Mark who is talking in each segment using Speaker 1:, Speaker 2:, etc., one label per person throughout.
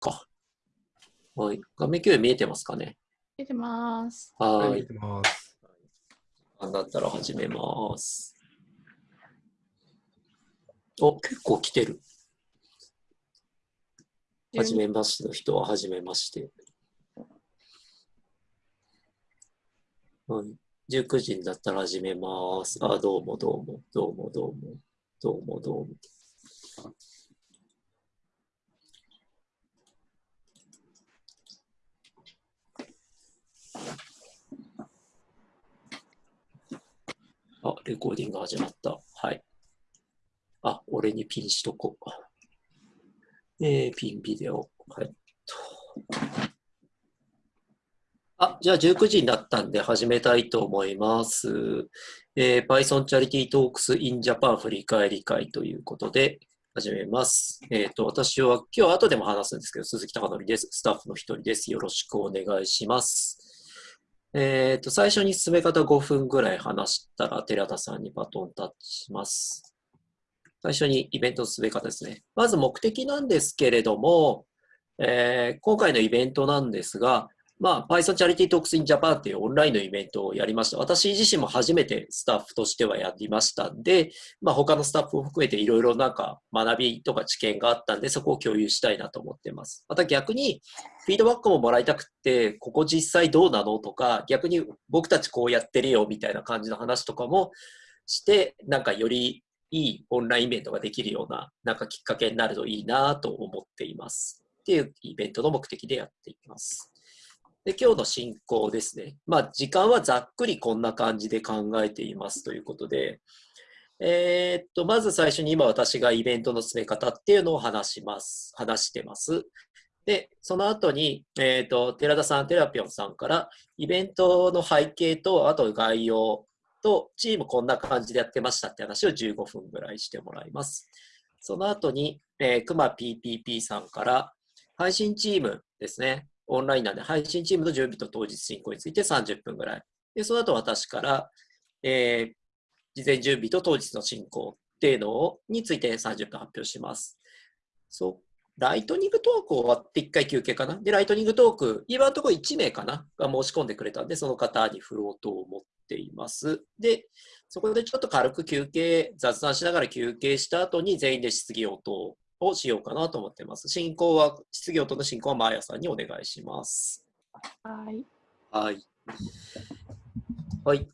Speaker 1: か。はい。画面共有見えてますかね？
Speaker 2: 見えてます。
Speaker 1: はい。
Speaker 3: 見えてます。
Speaker 1: だったら始めます。お、結構来てる。はじめましての人ははじめまして。はい。19時になったら始めます。あ、どうもどうも、どうもどうも、どうもどうも。あ、レコーディング始まった。はい。あ、俺にピンしとこう。えー、ピンビデオ。はい。あ、じゃあ19時になったんで始めたいと思います。えー、Python Charity Talks in Japan 振り返り会ということで始めます。えっ、ー、と、私は今日後でも話すんですけど、鈴木貴則です。スタッフの一人です。よろしくお願いします。えっ、ー、と、最初に進め方5分ぐらい話したら、寺田さんにバトンタッチします。最初にイベントの進め方ですね。まず目的なんですけれども、えー、今回のイベントなんですが、まあ、Python Charity Talks in Japan っていうオンラインのイベントをやりました。私自身も初めてスタッフとしてはやりましたんで、まあ、他のスタッフを含めていろいろなんか学びとか知見があったんで、そこを共有したいなと思ってます。また逆に、フィードバックももらいたくて、ここ実際どうなのとか、逆に僕たちこうやってるよみたいな感じの話とかもして、なんかよりいいオンラインイベントができるような、なんかきっかけになるといいなと思っています。っていうイベントの目的でやっていきます。で、今日の進行ですね。まあ、時間はざっくりこんな感じで考えていますということで、えー、っと、まず最初に今私がイベントの進め方っていうのを話します。話してます。で、その後に、えー、っと、寺田さん、テラピョンさんから、イベントの背景と、あと概要と、チームこんな感じでやってましたって話を15分ぐらいしてもらいます。その後に、えー、クマ PPP さんから、配信チームですね。オンラインなんで、配信チームの準備と当日進行について30分ぐらい。で、その後私から、えー、事前準備と当日の進行っていうのをについて30分発表します。そう。ライトニングトーク終わって1回休憩かな。で、ライトニングトーク、今のところ1名かなが申し込んでくれたんで、その方に振ろうと思っています。で、そこでちょっと軽く休憩、雑談しながら休憩した後に全員で質疑応答をしようかなと思ってます。進行は、質疑応答の進行はマーヤさんにお願いします。
Speaker 2: はい。
Speaker 1: はい。はい。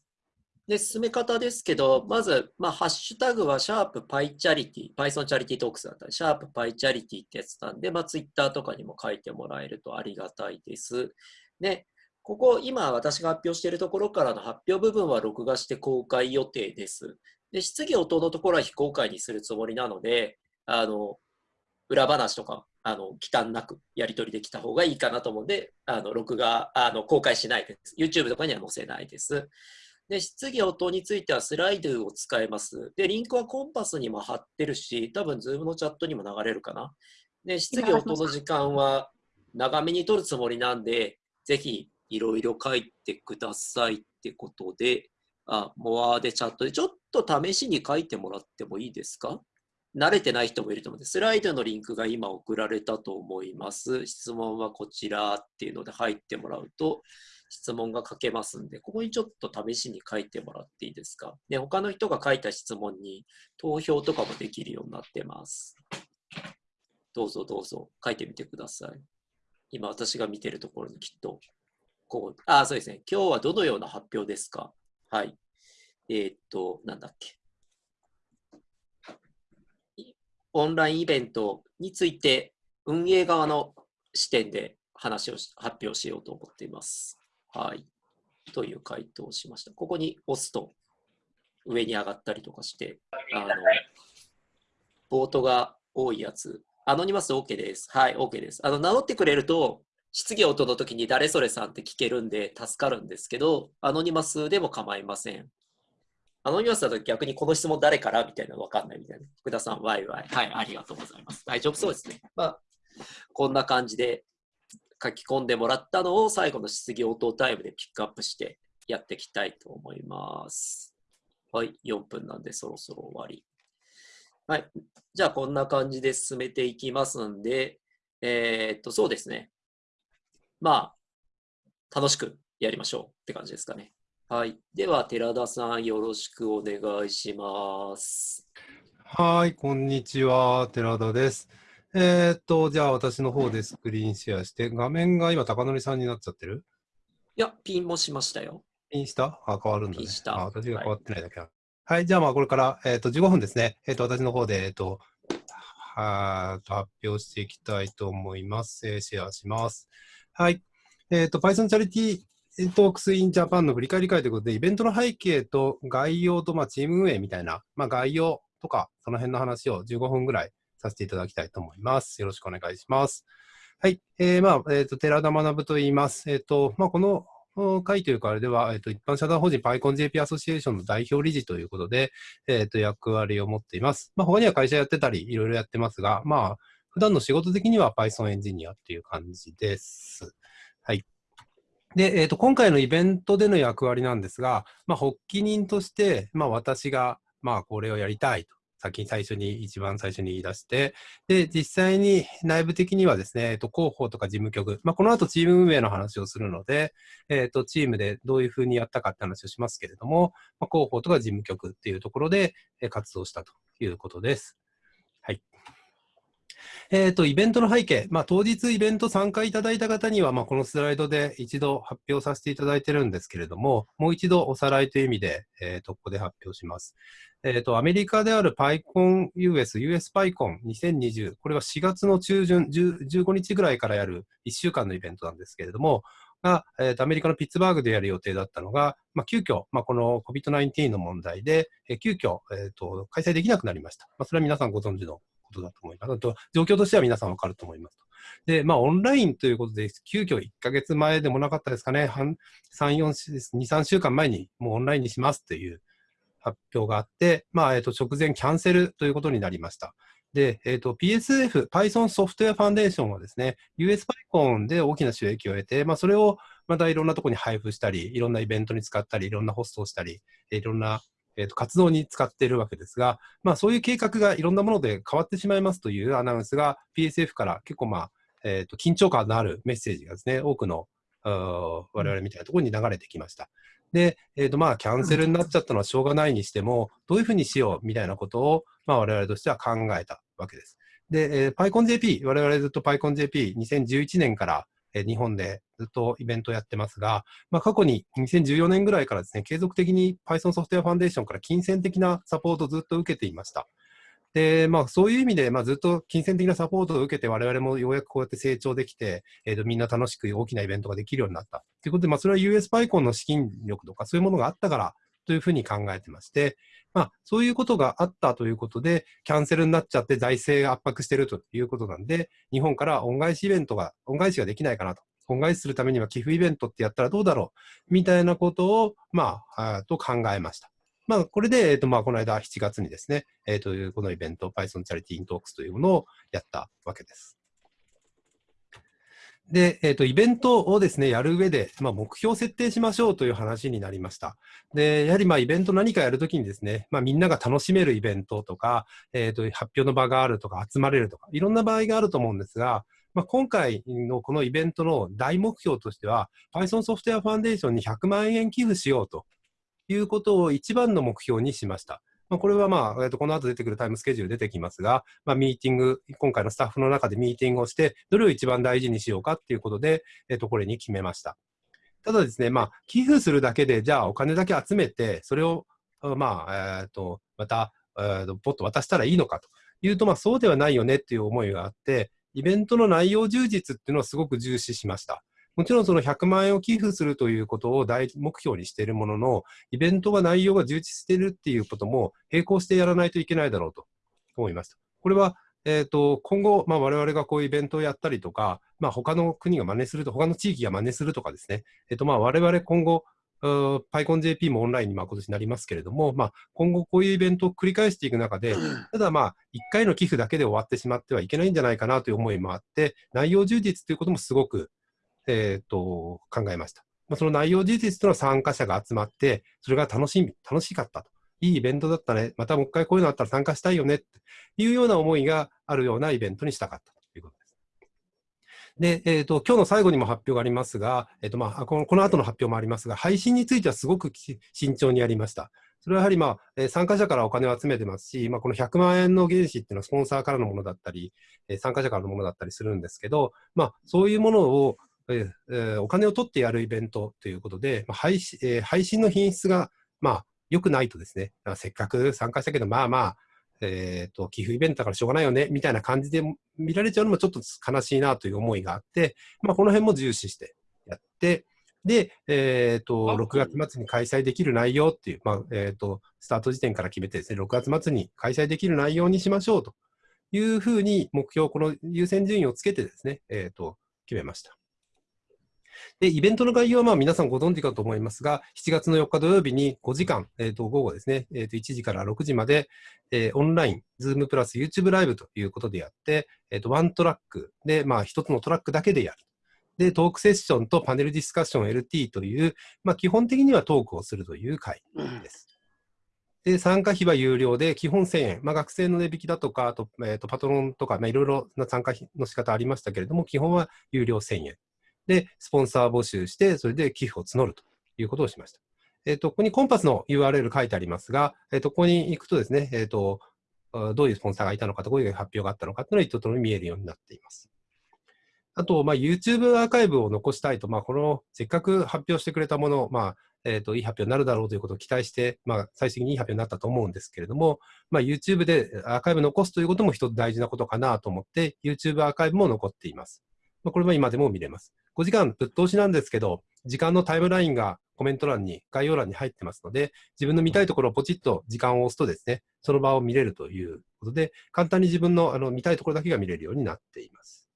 Speaker 1: で、進め方ですけど、まず、まあ、ハッシュタグは、シャープパイチャリティ、Python チャリティトークスだったり、シャープパイチャリティってやつなんで、まあ、ツイッターとかにも書いてもらえるとありがたいです。で、ここ、今私が発表しているところからの発表部分は録画して公開予定です。で、質疑応答のところは非公開にするつもりなので、あの、裏話とか、あの、忌憚なくやり取りできた方がいいかなと思うんで、あの、録画、あの、公開しないです。YouTube とかには載せないです。で、質疑応答についてはスライドを使えます。で、リンクはコンパスにも貼ってるし、多分 Zoom のチャットにも流れるかな。で、質疑応答の時間は長めに取るつもりなんで、ぜひいろいろ書いてくださいってことで、あ、モアでチャットでちょっと試しに書いてもらってもいいですか？慣れてない人もいると思うんで、スライドのリンクが今送られたと思います。質問はこちらっていうので入ってもらうと、質問が書けますんで、ここにちょっと試しに書いてもらっていいですか？で、他の人が書いた質問に投票とかもできるようになってます。どうぞどうぞ書いてみてください。今私が見てるところにきっと、こう、あ、そうですね。今日はどのような発表ですか？はい。えー、っと、なんだっけ。オンラインイベントについて運営側の視点で話を発表しようと思っています。はい。という回答をしました。ここに押すと上に上がったりとかして、あの、ボートが多いやつ、アノニマス OK です。はい、OK です。あの、名乗ってくれると、質疑応答の時に誰それさんって聞けるんで助かるんですけど、アノニマスでも構いません。アノニマスだと逆にこの質問誰からみたいなの分かんないみたいな。福田さん、ワイワイ。はい、ありがとうございます。大丈夫そうですね。まあ、こんな感じで書き込んでもらったのを最後の質疑応答タイムでピックアップしてやっていきたいと思います。はい、4分なんでそろそろ終わり。はい、じゃあこんな感じで進めていきますんで、えーっと、そうですね。まあ、楽しくやりましょうって感じですかね。はい。では、寺田さん、よろしくお願いします。
Speaker 3: はい、こんにちは、寺田です。えーっと、じゃあ私の方でスクリーンシェアして、画面が今、高則さんになっちゃってる？
Speaker 1: いや、ピンもしましたよ。
Speaker 3: ピンした？あ、変わるんだね。
Speaker 1: ピンした
Speaker 3: あ、私が変わってないだけだ。はい、じゃあまあこれから、えーっと、15分ですね。えーっと、私の方で、えーっと、はーっと発表していきたいと思います。えーシェアします。はい。えーっと、Python チャリティートークスインジャパンの振り返り会ということで、イベントの背景と概要と、まあ、チーム運営みたいな、まあ、概要とか、その辺の話を15分ぐらいさせていただきたいと思います。よろしくお願いします。はい。えー、まあ、えっ、と、寺田学と言います。えっ、と、まあ、この会というか、あれでは、えっ、と、一般社団法人 PyConJP アソシエーションの代表理事ということで、えっ、と、役割を持っています。まあ、他には会社やってたり、いろいろやってますが、まあ、普段の仕事的には Python エンジニアっていう感じです。はい。で、えっ、と、今回のイベントでの役割なんですが、まあ、発起人として、まあ、私が、まあ、これをやりたいと、先に最初に、一番最初に言い出して、で、実際に内部的にはですね、えっ、と、広報とか事務局、まあ、この後チーム運営の話をするので、えっ、と、チームでどういうふうにやったかって話をしますけれども、まあ、広報とか事務局っていうところで、活動したということです。えっ、と、イベントの背景。まあ、当日イベント参加いただいた方には、まあ、このスライドで一度発表させていただいてるんですけれども、もう一度おさらいという意味で、えーと、ここで発表します。えっ、と、アメリカである PyCon US、US PyCon 2020、これは4月の中旬、15日ぐらいからやる1週間のイベントなんですけれども、が、えーとアメリカのピッツバーグでやる予定だったのが、まあ、急遽、まあ、この COVID-19 の問題で、えー急遽、えーと、開催できなくなりました。まあ、それは皆さんご存知のことだと思います。あと、状況としては皆さんわかると思います。で、まあ、オンラインということで、急遽1ヶ月前でもなかったですかね、3、4、2、3週間前にもうオンラインにしますという発表があって、まあ、えっ、と、直前キャンセルということになりました。で、えっ、と、PSF、Python ソフトウェアファンデーションはですね、USPyCon で大きな収益を得て、まあ、それをまたいろんなところに配布したり、いろんなイベントに使ったり、いろんなホストをしたり、いろんな、えーと活動に使っているわけですが、まあ、そういう計画がいろんなもので変わってしまいますというアナウンスが PSF から結構、まあえーと緊張感のあるメッセージがですね、多くの我々みたいなところに流れてきました。で、えーとまあ、キャンセルになっちゃったのはしょうがないにしても、どういうふうにしようみたいなことを、まあ、我々としては考えたわけです。で、えー、PyConJP、我々ずっと PyConJP2011 年から、え日本でずっとイベントをやってますが、まあ、過去に2014年ぐらいからですね、継続的に Python ソフトウェアファンデーションから金銭的なサポートをずっと受けていました。で、まあ、そういう意味で、まあ、ずっと金銭的なサポートを受けて、我々もようやくこうやって成長できて、えーと、みんな楽しく大きなイベントができるようになった。ということで、まあ、それは USPyCon の資金力とか、そういうものがあったからというふうに考えてまして、まあ、そういうことがあったということで、キャンセルになっちゃって財政が圧迫しているということなんで、日本から恩返しイベントが、恩返しができないかなと。恩返しするためには寄付イベントってやったらどうだろうみたいなことを、まあ、あと考えました。まあ、これで、えっ、と、まあ、この間7月にですね、えっ、と、このイベント、Python Charity in Talks というものをやったわけです。で、えっ、と、イベントをですね、やる上で、まあ、目標を設定しましょうという話になりました。で、やはりまあ、イベント何かやるときにですね、まあ、みんなが楽しめるイベントとか、えっ、と、発表の場があるとか、集まれるとか、いろんな場合があると思うんですが、まあ、今回のこのイベントの大目標としては、Python ソフトウェアファンデーションに100万円寄付しようということを一番の目標にしました。まあ、これはまあ、えっと、この後出てくるタイムスケジュール出てきますが、まあ、ミーティング、今回のスタッフの中でミーティングをして、どれを一番大事にしようかっていうことで、えっと、これに決めました。ただですね、まあ、寄付するだけで、じゃあお金だけ集めて、それを、まあ、えっと、また、えっと、ポッと渡したらいいのかというと、まあ、そうではないよねっていう思いがあって、イベントの内容充実っていうのをすごく重視しました。もちろんその100万円を寄付するということを大目標にしているものの、イベントが内容が充実しているっていうことも並行してやらないといけないだろうと思います。これは、えっ、と、今後、まあ、我々がこういうイベントをやったりとか、まあ、他の国が真似すると、他の地域が真似するとかですね、えっ、と、まあ、我々今後、PyConJP もオンラインにまあ今年なりますけれども、まあ、今後こういうイベントを繰り返していく中で、ただまあ、1回の寄付だけで終わってしまってはいけないんじゃないかなという思いもあって、内容充実ということもすごくえー、と考えました。まあ、その内容事実というのは参加者が集まって、それが楽しみ、楽しかったと。いいイベントだったね。またもう一回こういうのあったら参加したいよね。っていうような思いがあるようなイベントにしたかったということです。で、えっ、と、今日の最後にも発表がありますが、えっ、と、まあ、この、この後の発表もありますが、配信についてはすごく慎重にやりました。それはやはり、まあ、え参加者からお金を集めてますし、まあ、この100万円の原資っていうのはスポンサーからのものだったり、え参加者からのものだったりするんですけど、まあ、そういうものを、えー、お金を取ってやるイベントということで、まあ、配信えー、配信の品質が、まあ、良くないとですね、せっかく参加したけど、まあまあ、えっ、ー、と、寄付イベントだからしょうがないよね、みたいな感じで見られちゃうのもちょっと悲しいなという思いがあって、まあ、この辺も重視してやって、で、えっ、ー、と、6月末に開催できる内容っていう、まあ、えっ、ー、と、スタート時点から決めてですね、6月末に開催できる内容にしましょうというふうに目標、この優先順位をつけてですね、えっ、と、決めました。で、イベントの概要はまあ皆さんご存知かと思いますが、7月の4日土曜日に5時間、えー、と午後ですね、えー、と1時から6時まで、えー、オンライン、Zoom プラス YouTube ライブということでやって、えー、とワントラックで、まあ一つのトラックだけでやる。で、トークセッションとパネルディスカッション LT という、まあ基本的にはトークをするという会です。で、参加費は有料で、基本1000円。まあ、学生の値引きだとか、あと、えっ、ー、と、パトロンとか、まあ、いろいろな参加費の仕方ありましたけれども、基本は有料1000円。で、スポンサー募集して、それで寄付を募るということをしました。えっ、ー、と、ここにコンパスの URL 書いてありますが、えっ、ー、と、ここに行くとですね、えっ、ー、と、どういうスポンサーがいたのかと、どういう発表があったのかというのが一通り見えるようになっています。あと、まあ、YouTube アーカイブを残したいと、まあ、この、せっかく発表してくれたもの、まあ、えっ、と、いい発表になるだろうということを期待して、まあ、最終的にいい発表になったと思うんですけれども、まあ、YouTube でアーカイブ残すということも一つ大事なことかなと思って、YouTube アーカイブも残っています。まあ、これは今でも見れます。5時間ぶっ通しなんですけど、時間のタイムラインがコメント欄に、概要欄に入ってますので、自分の見たいところをポチッと時間を押すとですね、その場を見れるということで、簡単に自分のあの見たいところだけが見れるようになっています。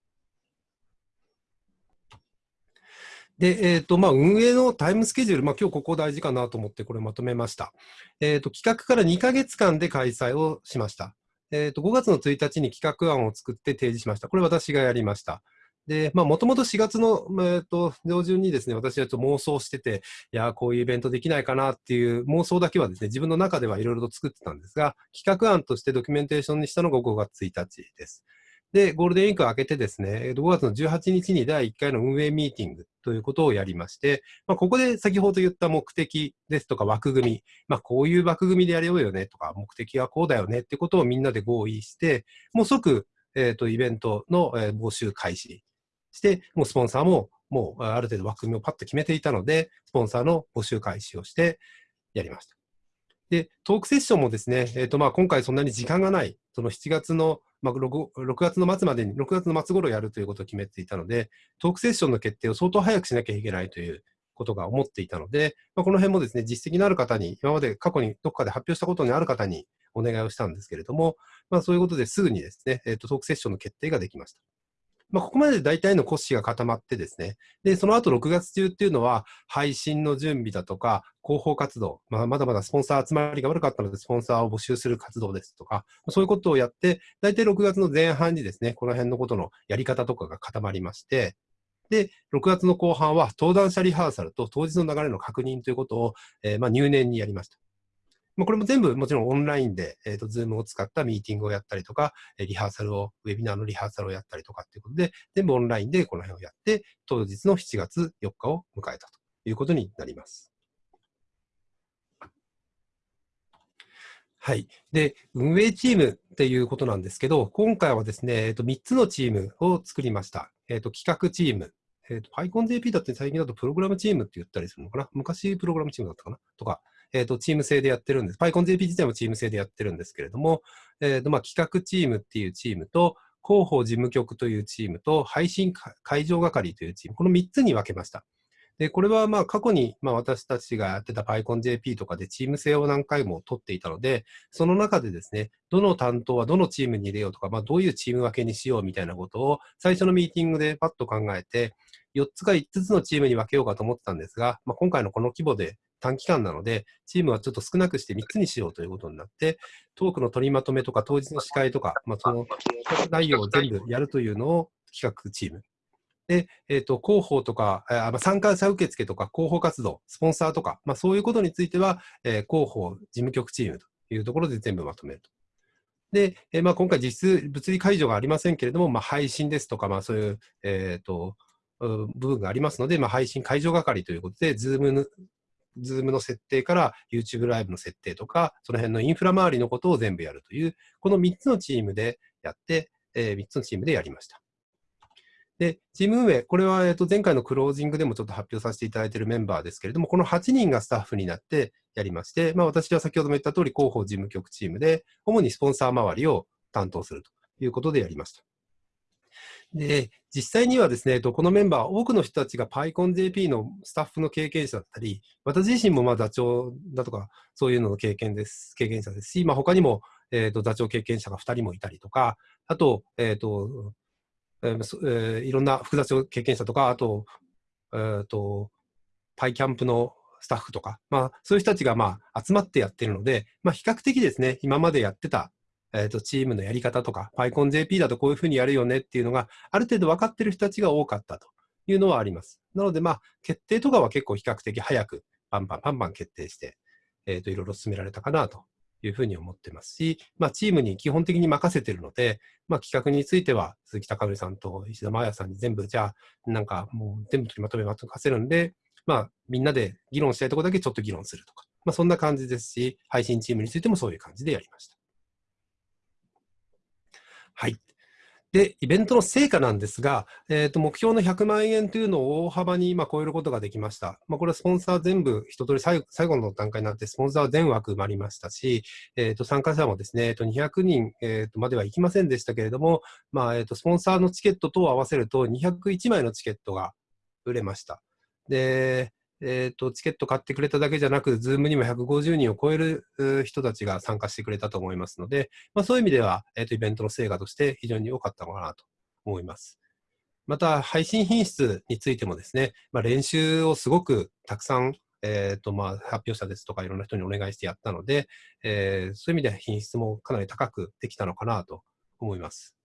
Speaker 3: で、えっ、ー、と、まあ、運営のタイムスケジュール、まあ、今日ここ大事かなと思ってこれまとめました。えっ、ー、と、企画から2ヶ月間で開催をしました。えっ、ー、と、5月の1日に企画案を作って提示しました。これ私がやりました。で、まあ、もともと4月の、えー、と上旬にですね、私はちょっと妄想してて、いや、こういうイベントできないかなっていう妄想だけはですね、自分の中ではいろいろと作ってたんですが、企画案としてドキュメンテーションにしたのが5月1日です。で、ゴールデンウィークを明けてですね、5月の18日に第1回の運営ミーティングということをやりまして、まあ、ここで先ほど言った目的ですとか枠組み、まあ、こういう枠組みでやれようよねとか、目的はこうだよねってことをみんなで合意して、もう即、えっ、ー、と、イベントの、えー、募集開始して、もうスポンサーももうある程度枠組みをパッと決めていたので、スポンサーの募集開始をしてやりました。で、トークセッションもですね、え、ー、とまあ今回そんなに時間がない、その7月の、まあ6、6月の末までに、6月の末頃やるということを決めていたので、トークセッションの決定を相当早くしなきゃいけないということが思っていたので、まあ、この辺もですね、実績のある方に、今まで過去にどこかで発表したことにある方にお願いをしたんですけれども、まあそういうことですぐにですね、え、ー、とトークセッションの決定ができました。まあ、ここまで大体の骨子が固まってですね、で、その後6月中っていうのは、配信の準備だとか、広報活動、まあ、まだまだスポンサー集まりが悪かったので、スポンサーを募集する活動ですとか、そういうことをやって、大体6月の前半にですね、この辺のことのやり方とかが固まりまして、で、6月の後半は登壇者リハーサルと当日の流れの確認ということを、えー、まあ入念にやりました。まあ、これも全部もちろんオンラインで、えっ、ー、と、 Zoom を使ったミーティングをやったりとか、リハーサルを、ウェビナーのリハーサルをやったりとかっていうことで、全部オンラインでこの辺をやって、当日の7月4日を迎えたということになります。はい。で、運営チームっていうことなんですけど、今回はですね、えっ、と、3つのチームを作りました。えっ、と、企画チーム。えっ、ー、と、PyConJP だって最近だとプログラムチームって言ったりするのかな？昔プログラムチームだったかな？とか、えっ、ー、と、チーム制でやってるんです。PyConJP 自体もチーム制でやってるんですけれども、えっ、ー、と、まあ、企画チームっていうチームと、広報事務局というチームと、配信会場係というチーム、この3つに分けました。で、これはまあ過去にまあ私たちがやってた PyConJP とかでチーム制を何回も取っていたので、その中でですね、どの担当はどのチームに入れようとか、まあどういうチーム分けにしようみたいなことを最初のミーティングでパッと考えて、4つか5つのチームに分けようかと思ってたんですが、まあ、今回のこの規模で短期間なので、チームはちょっと少なくして3つにしようということになって、トークの取りまとめとか当日の司会とか、まあ、その内容を全部やるというのを企画チーム。で、え、ー、と、広報とか、あ参加者受付とか広報活動、スポンサーとか、まあ、そういうことについては、えー、広報事務局チームというところで全部まとめると。で、えーまあ、今回実質物理解除がありませんけれども、まあ、配信ですとか、まあ、そういう、えっ、と、部分がありますので、まあ、配信解除係ということで、 Zoom の、 Zoom の設定から YouTube ライブの設定とか、その辺のインフラ周りのことを全部やるという、この3つのチームでやって、え3つのチームでやりました。で、チーム運営、これは、えっと前回のクロージングでもちょっと発表させていただいているメンバーですけれども、この8人がスタッフになってやりまして、まあ、私は先ほども言った通り、広報事務局チームで、主にスポンサー周りを担当するということでやりました。で、実際にはですね、えっとこのメンバー、多くの人たちが PyConJP のスタッフの経験者だったり、私自身もまあ座長だとか、そういうのの経験です、経験者ですし、まあ、他にも、えっと座長経験者が2人もいたりとか、あと、えっ、と、えーえーいろんな副座長経験者とか、あと、えっ、と、パイキャンプのスタッフとか、まあ、そういう人たちが、まあ、集まってやってるので、まあ、比較的ですね、今までやってた、えっ、と、チームのやり方とか、PyConJP だとこういうふうにやるよねっていうのが、ある程度分かってる人たちが多かったというのはあります。なので、まあ、決定とかは結構比較的早く、バンバンバンバン決定して、えっ、と、いろいろ進められたかなというふうに思ってますし、まあ、チームに基本的に任せてるので、まあ、企画については鈴木貴則さんと石田真彩さんに全部、じゃあ、なんかもう全部取りまとめまとせるんで、まあ、みんなで議論したいところだけちょっと議論するとか、まあ、そんな感じですし、配信チームについてもそういう感じでやりました。はい。で、イベントの成果なんですが、えーと目標の100万円というのを大幅に今超えることができました。まあ、これはスポンサー全部一通り最後の段階になって、スポンサー全枠埋まりましたし、えー、と参加者もですね、えー、と200人、えーとまでは行きませんでしたけれども、まあえー、とスポンサーのチケットと合わせると201枚のチケットが売れました。で、えー、とチケット買ってくれただけじゃなく、 Zoom にも150人を超える人たちが参加してくれたと思いますので、まあ、そういう意味では、えー、とイベントの成果として非常に良かったのかなと思います。また、配信品質についてもですね、まあ、練習をすごくたくさん、えーとまあ、発表者ですとかいろんな人にお願いしてやったので、えーそういう意味では品質もかなり高くできたのかなと思います。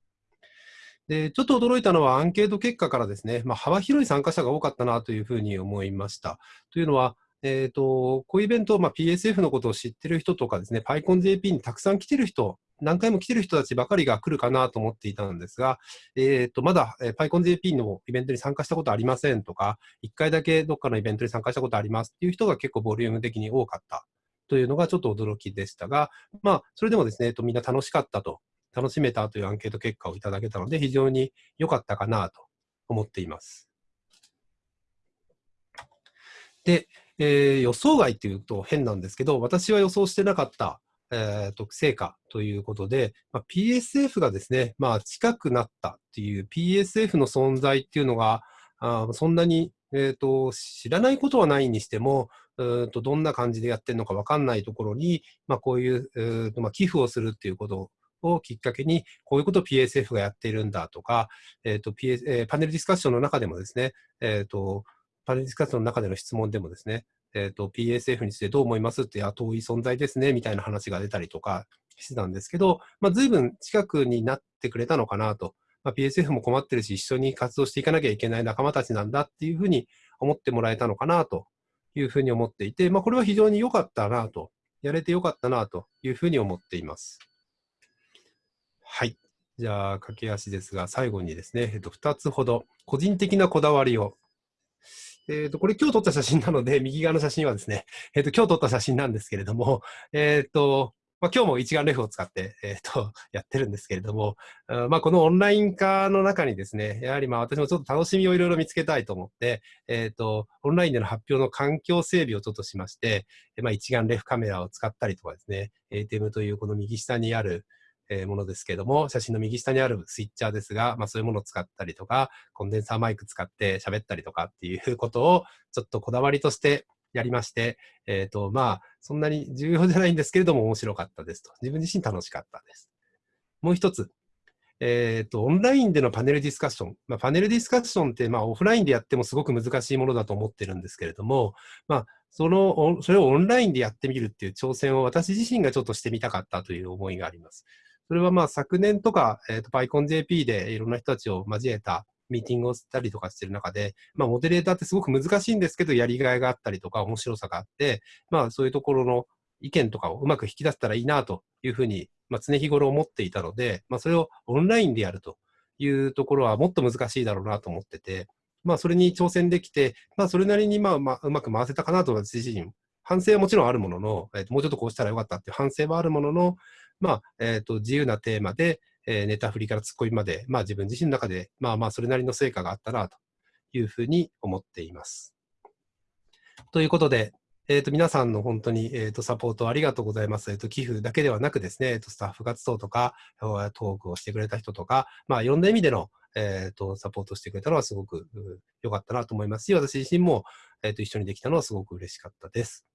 Speaker 3: で、ちょっと驚いたのはアンケート結果からですね、まあ、幅広い参加者が多かったなというふうに思いました。というのは、えー、とこういうイベント、まあ、PSF のことを知ってる人とかですね、PyConJP にたくさん来てる人、何回も来てる人たちばかりが来るかなと思っていたんですが、えー、とまだ、えー PyConJP のイベントに参加したことありませんとか、1回だけどっかのイベントに参加したことありますっていう人が結構ボリューム的に多かったというのがちょっと驚きでしたが、まあ、それでもですね、えっとみんな楽しかったと、楽しめたというアンケート結果をいただけたので、非常に良かったかなと思っています。で、えー予想外っていうと変なんですけど、私は予想してなかった、えーと成果ということで、まあ、PSF がですね、まあ、近くなったっていう PSF の存在っていうのが、あそんなに、えーと知らないことはないにしても、うーとどんな感じでやってるのか分かんないところに、まあ、こういう、うーとまあ、寄付をするっていうことをきっかけに、こういうことを PSF がやっているんだとか、えーと PS えーパネルディスカッションの中でもですね、えーとパネルディスカッションの中での質問でもですね、えー、と PSF についてどう思いますって、あ、遠い存在ですね、みたいな話が出たりとかしてたんですけど、まあ、随分近くになってくれたのかなと。まあ、PSF も困ってるし、一緒に活動していかなきゃいけない仲間たちなんだっていうふうに思ってもらえたのかなというふうに思っていて、まあ、これは非常に良かったなと、やれて良かったなというふうに思っています。はい。じゃあ、駆け足ですが、最後にですね、えっと、2つほど、個人的なこだわりをえっ、と、これ今日撮った写真なので、右側の写真はですね、えっ、と、今日撮った写真なんですけれども、えっ、と、まあ、今日も一眼レフを使って、えっ、と、やってるんですけれども、あまあ、このオンライン化の中にですね、やはりまあ、私もちょっと楽しみをいろいろ見つけたいと思って、えっ、と、オンラインでの発表の環境整備をちょっとしまして、まあ、一眼レフカメラを使ったりとかですね、ATEM というこの右下にある、えーものですけども、写真の右下にあるスイッチャーですが、まあそういうものを使ったりとか、コンデンサーマイク使って喋ったりとかっていうことをちょっとこだわりとしてやりまして、えっ、と、まあ、そんなに重要じゃないんですけれども面白かったですと。自分自身楽しかったです。もう一つ。えっ、と、オンラインでのパネルディスカッション。まあ、パネルディスカッションって、まあ、オフラインでやってもすごく難しいものだと思ってるんですけれども、まあ、その、それをオンラインでやってみるっていう挑戦を私自身がちょっとしてみたかったという思いがあります。それはまあ昨年とか、えっ、と、PyConJP でいろんな人たちを交えたミーティングをしたりとかしてる中で、まあモデレーターってすごく難しいんですけど、やりがいがあったりとか面白さがあって、まあそういうところの意見とかをうまく引き出せたらいいなというふうにまあ、常日頃思っていたので、まあ、それをオンラインでやるというところはもっと難しいだろうなと思ってて、まあ、それに挑戦できて、まあ、それなりにまあ、まあ、うまく回せたかなと私自身、反省はもちろんあるものの、えー、もうちょっとこうしたらよかったっていう反省はあるものの、まあ、えっ、と、自由なテーマで、えー、ネタ振りからツッコミまで、まあ自分自身の中で、まあまあそれなりの成果があったなというふうに思っています。ということで、えっ、ー、と、皆さんの本当に、えっ、ー、と、サポートありがとうございます。えっ、と、寄付だけではなくですね、えっ、と、スタッフ活動とか、トークをしてくれた人とか、まあ、いろんな意味での、えっ、と、サポートしてくれたのはすごく良かったなと思いますし、私自身も、えっ、と、一緒にできたのはすごく嬉しかったです。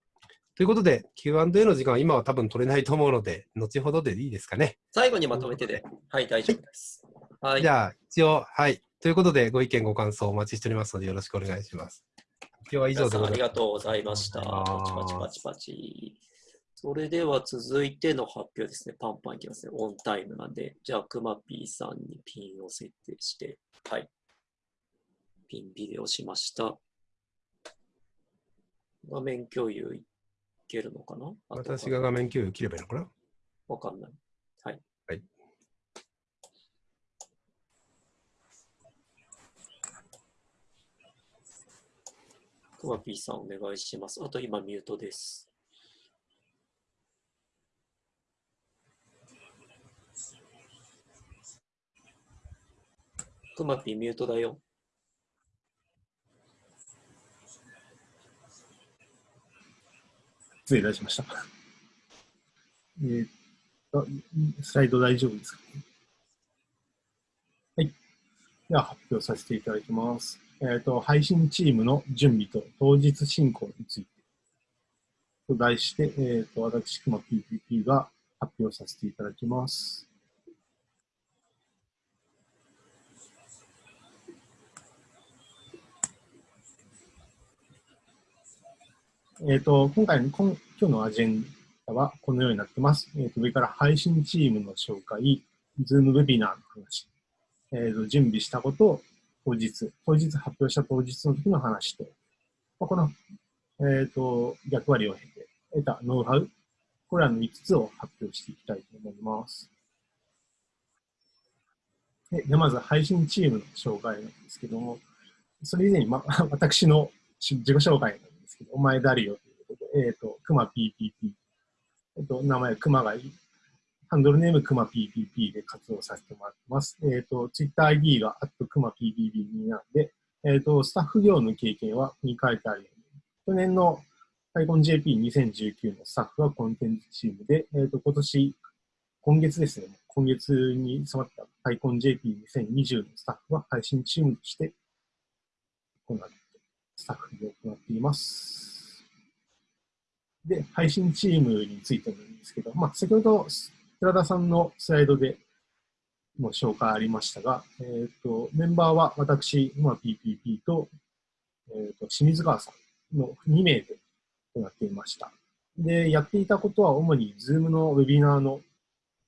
Speaker 3: ということで、Q&A の時間は今は多分取れないと思うので、後ほどでいいですかね。
Speaker 1: 最後にまとめてで、はい、大丈夫です。
Speaker 3: はい。じゃあ、一応、はい。ということで、ご意見、ご感想お待ちしておりますので、よろしくお願いします。
Speaker 1: 今日は以上でございます。ありがとうございました。パチパチパチパチ。それでは続いての発表ですね。パンパンいきますね。オンタイムなんで。じゃあ、くまぴーさんにピンを設定して、はい。ピンビデオしました。画面共有いけるのかな？
Speaker 3: 私が画面共有切ればいいのかな？
Speaker 1: わかんない。はい。
Speaker 3: はい。
Speaker 1: クマピーさんお願いします。あと今ミュートです。クマピーミュートだよ。
Speaker 4: 失礼いたしました。えー、スライド大丈夫ですかね？はい。では発表させていただきます。えっ、ー、と、配信チームの準備と当日進行についてと題して、えっ、ー、と、私、熊 PPP が発表させていただきます。えっ、ー、と、今回の、今日のアジェンダはこのようになってます。えっ、ー、と、上から配信チームの紹介、ズームウェビナーの話、えっ、と、準備したことを当日、当日発表した当日の時の話と、まあ、この、えっ、と、役割を経て得たノウハウ、これらの5つを発表していきたいと思います。でまず配信チームの紹介なんですけども、それ以前に、ま、私の自己紹介けど、お前誰よということで、えっ、ー、と、クマ PPP。えっ、ー、と、名前、クマがいい。ハンドルネーム、クマ PPP で活動させてもらってます。えっ、ー、と、ツイッター ID が、あとクマ PPP になんで、えっ、と、スタッフ業の経験は、に書いてあるように、去年の PyConJP2019 のスタッフはコンテンツチームで、えっ、と、今年、今月ですね、今月に迫った PyConJP2020 のスタッフは配信チームとして行ってスタッフで行っています。で、配信チームについてなんですけど、まあ、先ほど寺田さんのスライドでも紹介ありましたが、えっ、ー、と、メンバーは私、まあ、PPP と、えっ、ー、と、清水川さんの2名で行っていました。で、やっていたことは主に Zoom のウェビナーの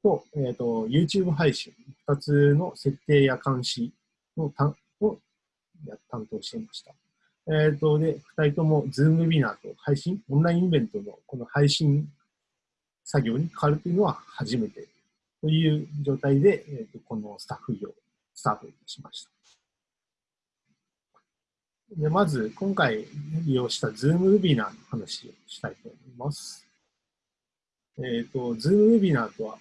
Speaker 4: と、えっ、ー、と、YouTube 配信2つの設定や監視の担を担当していました。えっ、ー、と、で、二人とも Zoom ウェビナーと配信、オンラインイベントのこの配信作業に関わるというのは初めてという状態で、えーと、このスタッフ業、スタートしました。でまず、今回利用した Zoom ウェビナーの話をしたいと思います。えっ、ー、と、 Zoom ウェビナーとは、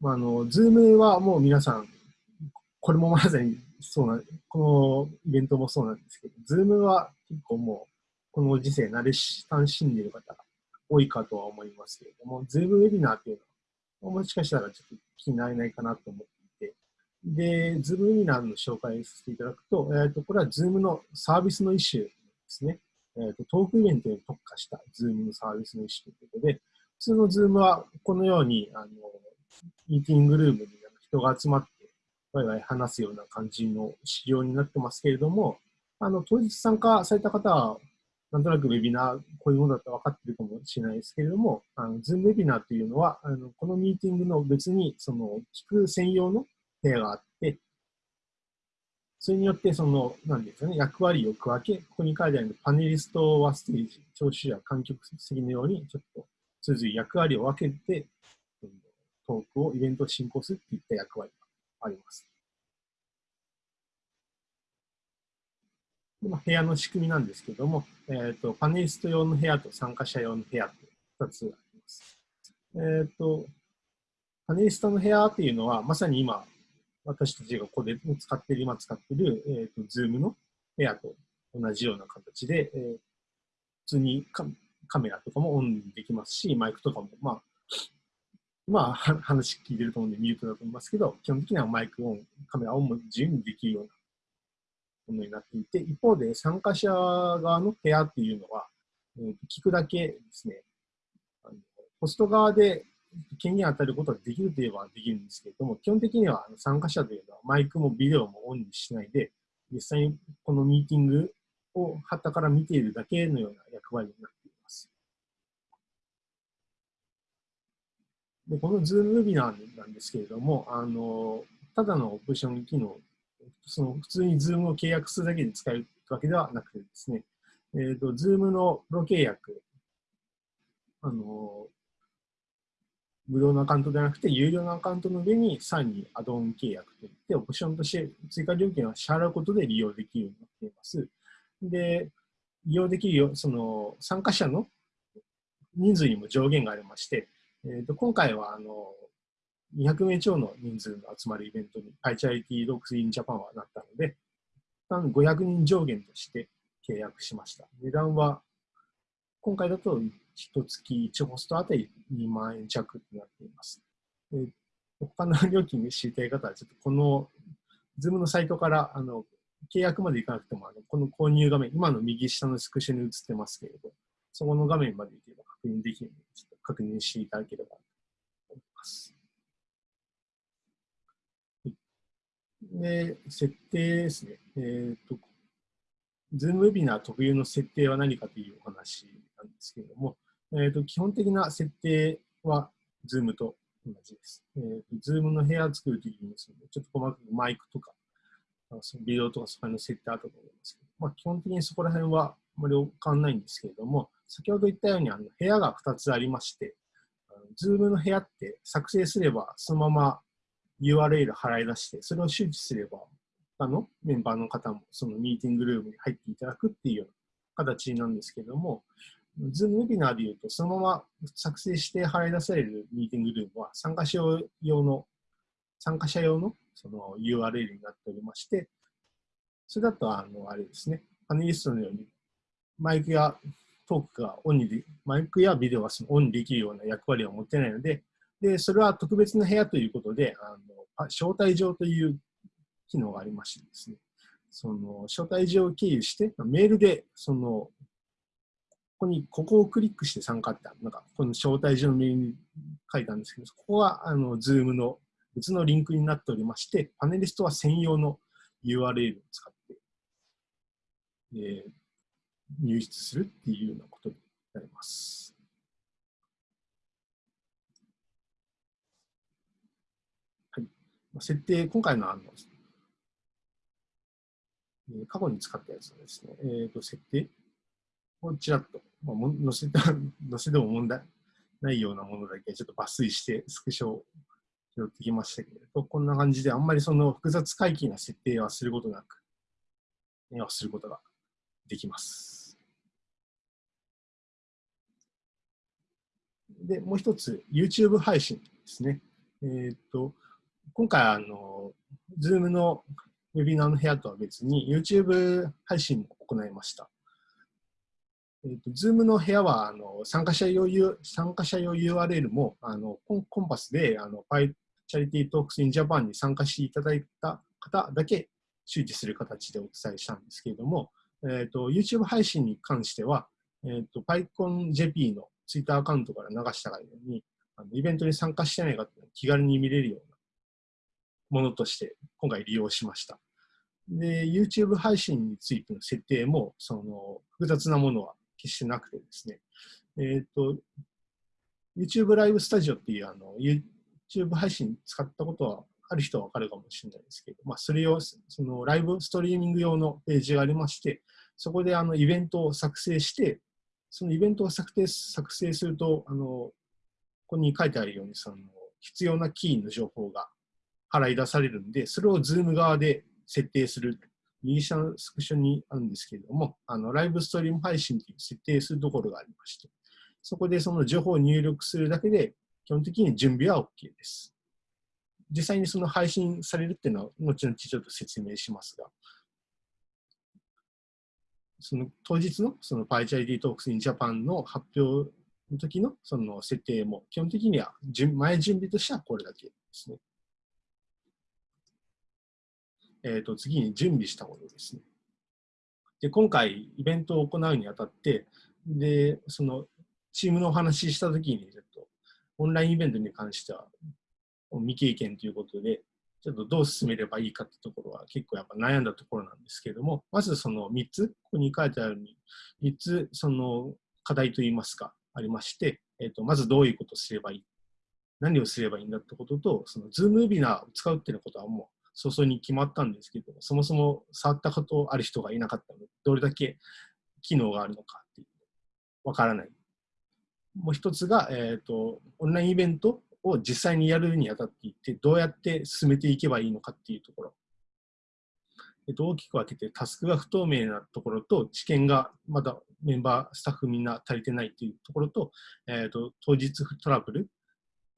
Speaker 4: まあ、あの、 Zoom はもう皆さん、これもまさにそうな、このイベントもそうなんですけど、 Zoom は結構もう、この時世慣れ親しんでいる方が多いかとは思いますけれども、 Zoom ウェビナーっていうのは、もしかしたらちょっと聞き慣れないかなと思っていて、で、 Zoom ウェビナーの紹介させていただくと、えっ、ー、と、これは Zoom のサービスの一種ですね。えっ、ー、と、トークイベントに特化した Zoom のサービスの一種ということで、普通の Zoom はこのように、あの、ミーティングルームに人が集まってワイワイ話すような感じの仕様になってますけれども、あの、当日参加された方は、なんとなくウェビナー、こういうものだと分かってるかもしれないですけれども、あの、 Zoom ウェビナーというのは、あの、このミーティングの別に、その、聞く専用の部屋があって、それによって、その、なんですかね、役割を区分け、ここに書いてあるパネリストはステージ、聴取者、観客席のように、ちょっと、それぞれ役割を分けて、トークを、イベントを進行するといった役割。あります。まあ、部屋の仕組みなんですけども、えーと、パネリスト用の部屋と参加者用の部屋と2つあります。えーと、パネリストの部屋というのは、まさに今、私たちがここで使っている、今使っている、えーと、Zoom の部屋と同じような形で、えー、普通にカメラとかもオンできますし、マイクとかも、まあ、まあ、話聞いてると思うんでミュートだと思いますけど、基本的にはマイクオン、カメラオンも自由にできるようなものになっていて、一方で参加者側の部屋っていうのは、聞くだけですね、あのホスト側で権限を与えることができるといえばできるんですけれども、基本的には参加者というのはマイクもビデオもオンにしないで、実際にこのミーティングを旗から見ているだけのような役割になっています。でこの Zoom ビナーなんですけれども、あのただのオプション機能その普通に Zoom を契約するだけで使えるわけではなくてですね、えーと、Zoom のプロ契約、あの無料のアカウントではなくて、有料のアカウントの上にさらにアドオン契約といって、オプションとして追加料金を支払うことで利用できるようになっています。で、利用できるよ、その参加者の人数にも上限がありまして、えーと今回はあの200名超の人数の集まるイベントに iCharity Dogs in Japan はなったので、500人上限として契約しました。値段は、今回だと1月1ホストあたり2万円弱となっています。で他の料金で知りたい方は、ちょっとこの Zoom のサイトからあの契約までいかなくてもあの、この購入画面、今の右下のスクショに映ってますけれど、そこの画面までいけば確認できるので、ちょっと確認していただければと思います。で、設定ですね。えっ、ー、と、 Zoom ウェビナー特有の設定は何かというお話なんですけれども、え、ー、と、基本的な設定は Zoom と同じです。えっ、ー、と、 Zoom の部屋を作るときにですね、ちょっと細かくマイクとか、ビデオとかそこら辺の設定あったと思いますけど、まあ、基本的にそこら辺はあまり変わらないんですけれども、先ほど言ったようにあの部屋が2つありまして、 Zoom の部屋って作成すればそのまま URL 払い出して、それを周知すれば、他のメンバーの方もそのミーティングルームに入っていただくっていうような形なんですけども、ズームウェビナーでいうと、そのまま作成して払い出されるミーティングルームは参加者用の、参加者用のその URL になっておりまして、それだと、あの、あれですね、パネリストのように、マイクやトークがオンにで、マイクやビデオがオンにできるような役割を持ってないので、で、それは特別な部屋ということで、あの招待状という機能がありましてですね、その招待状を経由して、メールで、その、ここに、ここをクリックして参加って、なんか、この招待状のメールに書いたんですけど、ここは、あの、 Zoom の別のリンクになっておりまして、パネリストは専用の URL を使って、えー、入室するっていうようなことになります。はい設定、今回のあの、過去に使ったやつのですね、えー、と設定をちらっと、まあ、載せた、載せても問題ないようなものだけちょっと抜粋してスクショを拾ってきましたけれど、こんな感じであんまりその複雑回帰な設定はすることなく、はすることができます。で、もう一つ、YouTube 配信ですね。えっ、と、今回、あの、Zoom のウェビナーの部屋とは別に YouTube 配信も行いました。えーと、Zoom の部屋はあの参加者用参加者用 URL もあのコンコンパスであの Pi Charity Talks in Japan に参加していただいた方だけ周知する形でお伝えしたんですけれども、えーと、YouTube 配信に関しては、えーと、PyConJP の Twitter アカウントから流したがようにあのイベントに参加してない方気軽に見れるようなものとして今回利用しました。で、YouTube 配信についての設定も、その、複雑なものは決してなくてですね、えっ、ー、と、YouTube ライブスタジオっていうあの、YouTube 配信使ったことはある人はわかるかもしれないですけど、まあ、それを、そのライブストリーミング用のページがありまして、そこであのイベントを作成して、そのイベントを作成作成すると、あの、ここに書いてあるように、その、必要なキーの情報が払い出されるんで、それを Zoom 側で設定する。右下のスクショにあるんですけれども、あのライブストリーム配信という設定するところがありまして、そこでその情報を入力するだけで、基本的に準備は OK です。実際にその配信されるっていうのは、後々ちょっと説明しますが、その当日のその PyCharity Talks in Japan の発表の時のその設定も、基本的には準前準備としてはこれだけですね。えっ、と、次に準備したものですね。で、今回イベントを行うにあたって、で、そのチームのお話ししたときに、ちょっとオンラインイベントに関しては未経験ということで、ちょっとどう進めればいいかってところは結構やっぱ悩んだところなんですけれども、まずその3つ、ここに書いてあるように、3つその課題といいますか、ありまして、えー、とまずどういうことをすればいい、何をすればいいんだってことと、その Zoom ウェビナーを使うっていうことはもう早々に決まったんですけど、そもそも触ったことある人がいなかったので、どれだけ機能があるのかっていうわからない。もう一つが、えーと、オンラインイベントを実際にやるにあたっていって、どうやって進めていけばいいのかっていうところ。えっと、大きく分けて、タスクが不透明なところと、知見がまだメンバー、スタッフみんな足りてないっていうところと、えっと、当日トラブル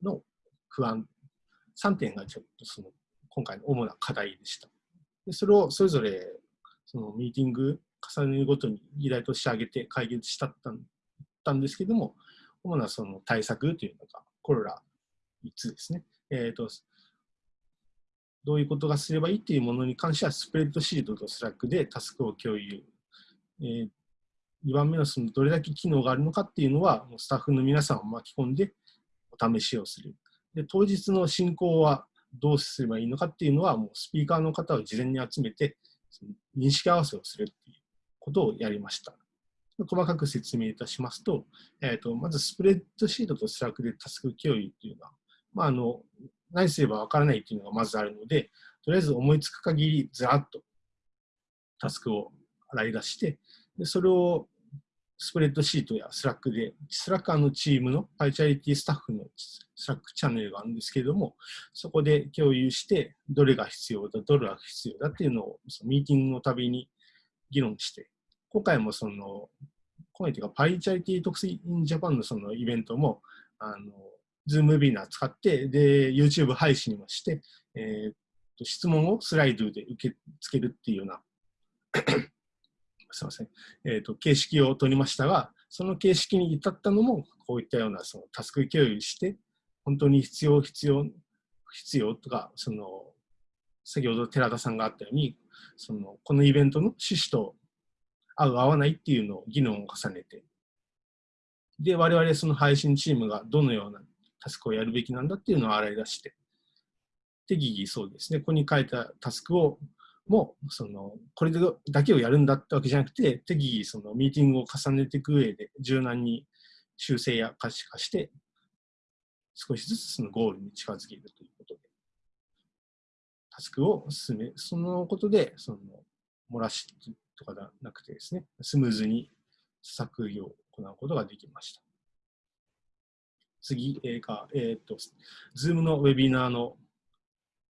Speaker 4: の不安、3点がちょっとその今回の主な課題でした。でそれをそれぞれそのミーティング重ねるごとに議題として挙げて解決したったんですけども、主なその対策というのが、これら3つですね。えーと、どういうことがすればいいっていうものに関しては、スプレッドシートと Slack でタスクを共有。えー、2番目のそのどれだけ機能があるのかっていうのは、もうスタッフの皆さんを巻き込んでお試しをする。で当日の進行はどうすればいいのかっていうのは、もうスピーカーの方を事前に集めて、認識合わせをするっていうことをやりました。細かく説明いたしますと、えーと、まずスプレッドシートと Slack でタスク共有っていうのは、まあ、あの何すればわからないっていうのがまずあるので、とりあえず思いつく限りずらっとタスクを洗い出して、でそれをスプレッドシートや Slack で、スラッカーのチームの PyCharity スタッフの Slack チャンネルがあるんですけれども、そこで共有して、どれが必要だ、どれが必要だっていうのをそのミーティングのたびに議論して、今回もその、今回というか、パイチャリティ特性 in Japan のそのイベントも、あの、ズームウェビナー使って、で、YouTube 配信もして、えー、と質問をスライドで受け付けるっていうような すみません、えーと、形式を取りましたが、その形式に至ったのも、こういったようなそのタスク共有して、本当に必要、必要、必要とか、その、先ほど寺田さんがあったように、そのこのイベントの趣旨と合う、合わないっていうのを議論を重ねて、で、我々その配信チームがどのようなタスクをやるべきなんだっていうのを洗い出して、適宜そうですね、ここに書いたタスクをもうそのこれだけをやるんだってわけじゃなくて適宜そのミーティングを重ねていく上で柔軟に修正や可視化して少しずつそのゴールに近づけるということでタスクを進めそのことでその漏らしとかではなくてですねスムーズに作業を行うことができました。次が、えーと、と Zoom のウェビナーの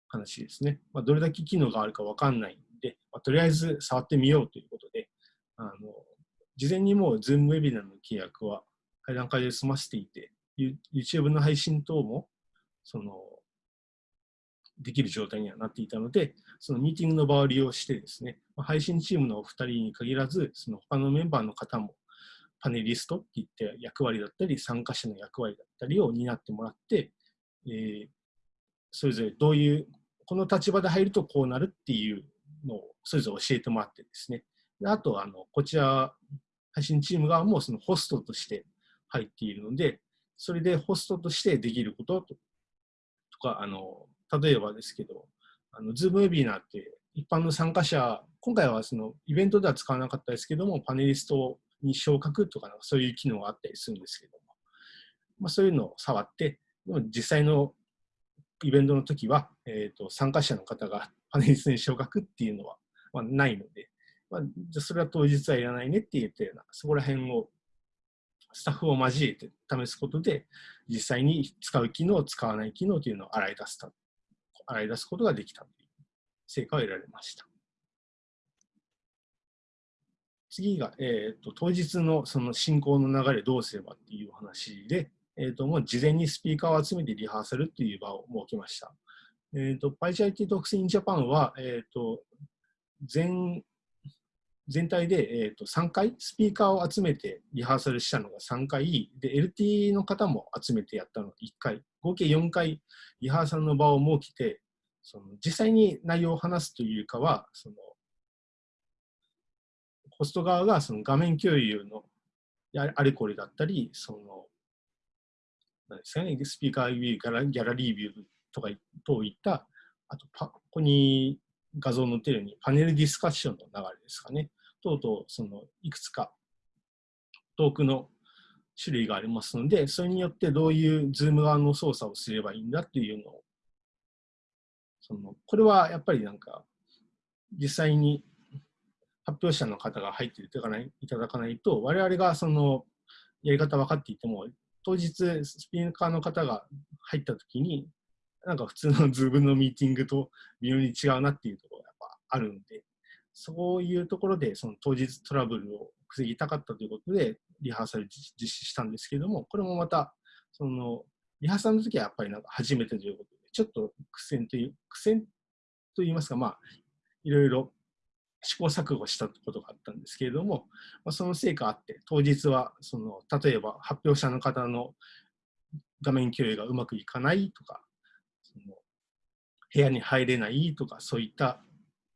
Speaker 4: 話ですね。まあ、どれだけ機能があるかわかんないんで、まあ、とりあえず触ってみようということで、あの事前にもう Zoom ウェビナーの契約は階段階で済ませていて、YouTube の配信等もそのできる状態にはなっていたので、そのミーティングの場を利用してですね、配信チームのお二人に限らず、その他のメンバーの方もパネリストっていって役割だったり、参加者の役割だったりを担ってもらって、えー、それぞれどういう、この立場で入るとこうなるっていうのをそれぞれ教えてもらってですね。であとあの、こちら、配信チーム側もそのホストとして入っているので、それでホストとしてできることとか、あの例えばですけど、あの Zoom ウェビナーって一般の参加者、今回はそのイベントでは使わなかったですけども、パネリストに昇格とかそういう機能があったりするんですけども、まあ、そういうのを触って、実際のイベントの時は、えーと、参加者の方がパネリストに昇格っていうのは、まあ、ないので、まあ、じゃそれは当日はいらないねって言ったような、そこら辺をスタッフを交えて試すことで、実際に使う機能、使わない機能というのを洗い出す洗い出すことができたという成果を得られました。次が、えーと、当日のその進行の流れどうすればっていう話で、えーと、もう事前にスピーカーを集めてリハーサルっていう場を設けました。えーと、PyCharity Talks in Japan は、えー、と全全体で、えー、と3回、スピーカーを集めてリハーサルしたのが3回、で、LT の方も集めてやったのが1回、合計4回リハーサルの場を設けて、その実際に内容を話すというかは、そのホスト側がその画面共有のあれこれだったり、その、なんですかね、スピーカービュー、ギャラリービューとかといった、あとパ、ここに画像載ってるようにパネルディスカッションの流れですかね。等々、その、いくつかトークの種類がありますので、それによってどういうズーム側の操作をすればいいんだっていうのを、その、これはやっぱりなんか、実際に発表者の方が入っていただかないいただかないと、我々がそのやり方分かっていても、当日スピーカーの方が入った時に、なんか普通の Zoom のミーティングと 微妙に違うなっていうところがやっぱあるんで、そういうところで、その当日トラブルを防ぎたかったということで、リハーサル実施したんですけども、これもまた、その、リハーサルの時はやっぱりなんか初めてということで、ちょっと苦戦という、苦戦といいますか、まあ、いろいろ試行錯誤したことがあったんですけれども、まあ、その成果あって、当日は、その、例えば発表者の方の画面共有がうまくいかないとか、その部屋に入れないとか、そういった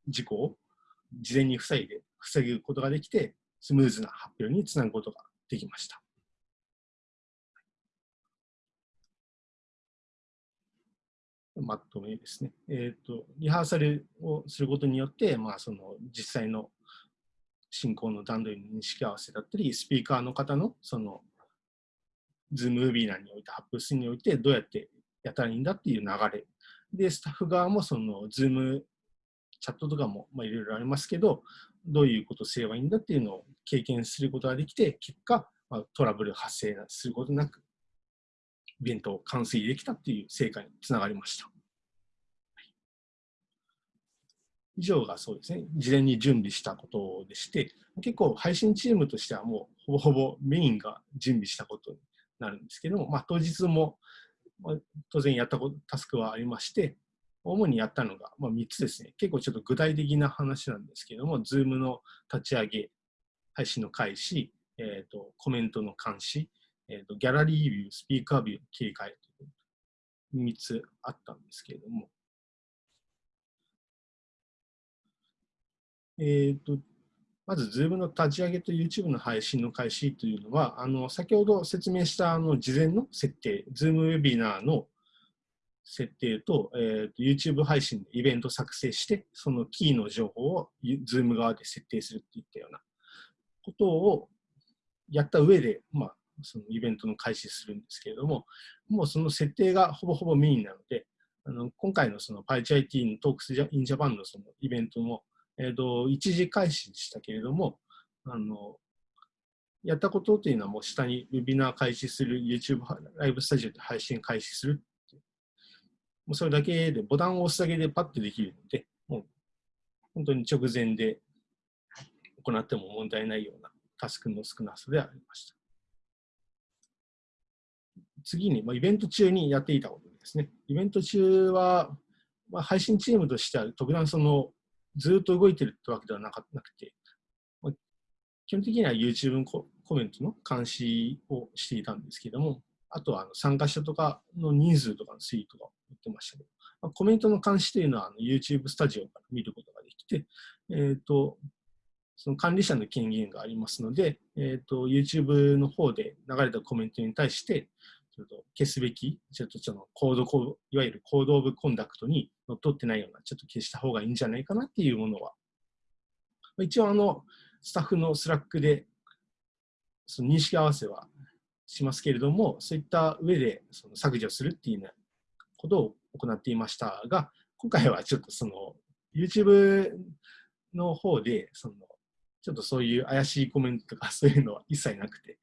Speaker 4: 事故を事前に防いで、防ぐことができて、スムーズな発表につなぐことができました。まとめですね。えっ、ー、と、リハーサルをすることによって、まあ、その実際の進行の段取りの認識合わせだったり、スピーカーの方のその、 Zoom ウェビナーにおいて、発表するにおいて、どうやってやったらいいんだっていう流れ。で、スタッフ側もその、 Zoom チャットとかもまあいろいろありますけど、どういうことをすればいいんだっていうのを経験することができて、結果、まあ、トラブル発生することなく、イベントを完遂できたっていう成果につながりました。以上がそうですね、事前に準備したことでして、結構配信チームとしてはもうほぼほぼメインが準備したことになるんですけども、まあ、当日も、当然やったことタスクはありまして、主にやったのが、ま、3つですね。結構ちょっと具体的な話なんですけども、Zoom の立ち上げ、配信の開始、えーと、コメントの監視、えーと、ギャラリービュー、スピーカービューの切り替えという3つあったんですけれども、えーと、まず Zoom の立ち上げと YouTube の配信の開始というのは、あの先ほど説明したあの事前の設定、Zoom ウェビナーの設定と,、えー、と YouTube 配信でイベント作成して、そのキーの情報を Zoom 側で設定するっていったようなことをやった上で、まあ、そのイベントの開始するんですけれども、もうその設定がほぼほぼメインなので、あの今回のその PyChIT の Talks in Japan のそのイベントも、えー、と一時開始でしたけれども、あのやったことというのはもう下にウェビナー開始する、YouTube ライブスタジオで配信開始するもうそれだけで、ボタンを押すだけでパッとできるので、もう本当に直前で行っても問題ないようなタスクの少なさでありました。次に、まあ、イベント中にやっていたことですね。イベント中は、まあ、配信チームとしては特段そのずっと動いてるってわけではなかなくて、まあ、基本的には YouTube コメントの監視をしていたんですけども、あとはあの参加者とかの人数とかの推移とかを言ってましたけど、まあ、コメントの監視というのはあの YouTube スタジオから見ることができて、えーと、その管理者の権限がありますので、えーと、YouTube の方で流れたコメントに対して、ちょっと消すべき、ちょっとそのコードいわゆる Code of Conduct にのっとってないような、ちょっと消した方がいいんじゃないかなっていうものは、一応あの、スタッフの Slack で、その認識合わせはしますけれども、そういった上でその削除するっていうようなことを行っていましたが、今回はちょっとその YouTube の方で、そのちょっとそういう怪しいコメントとかそういうのは一切なくて、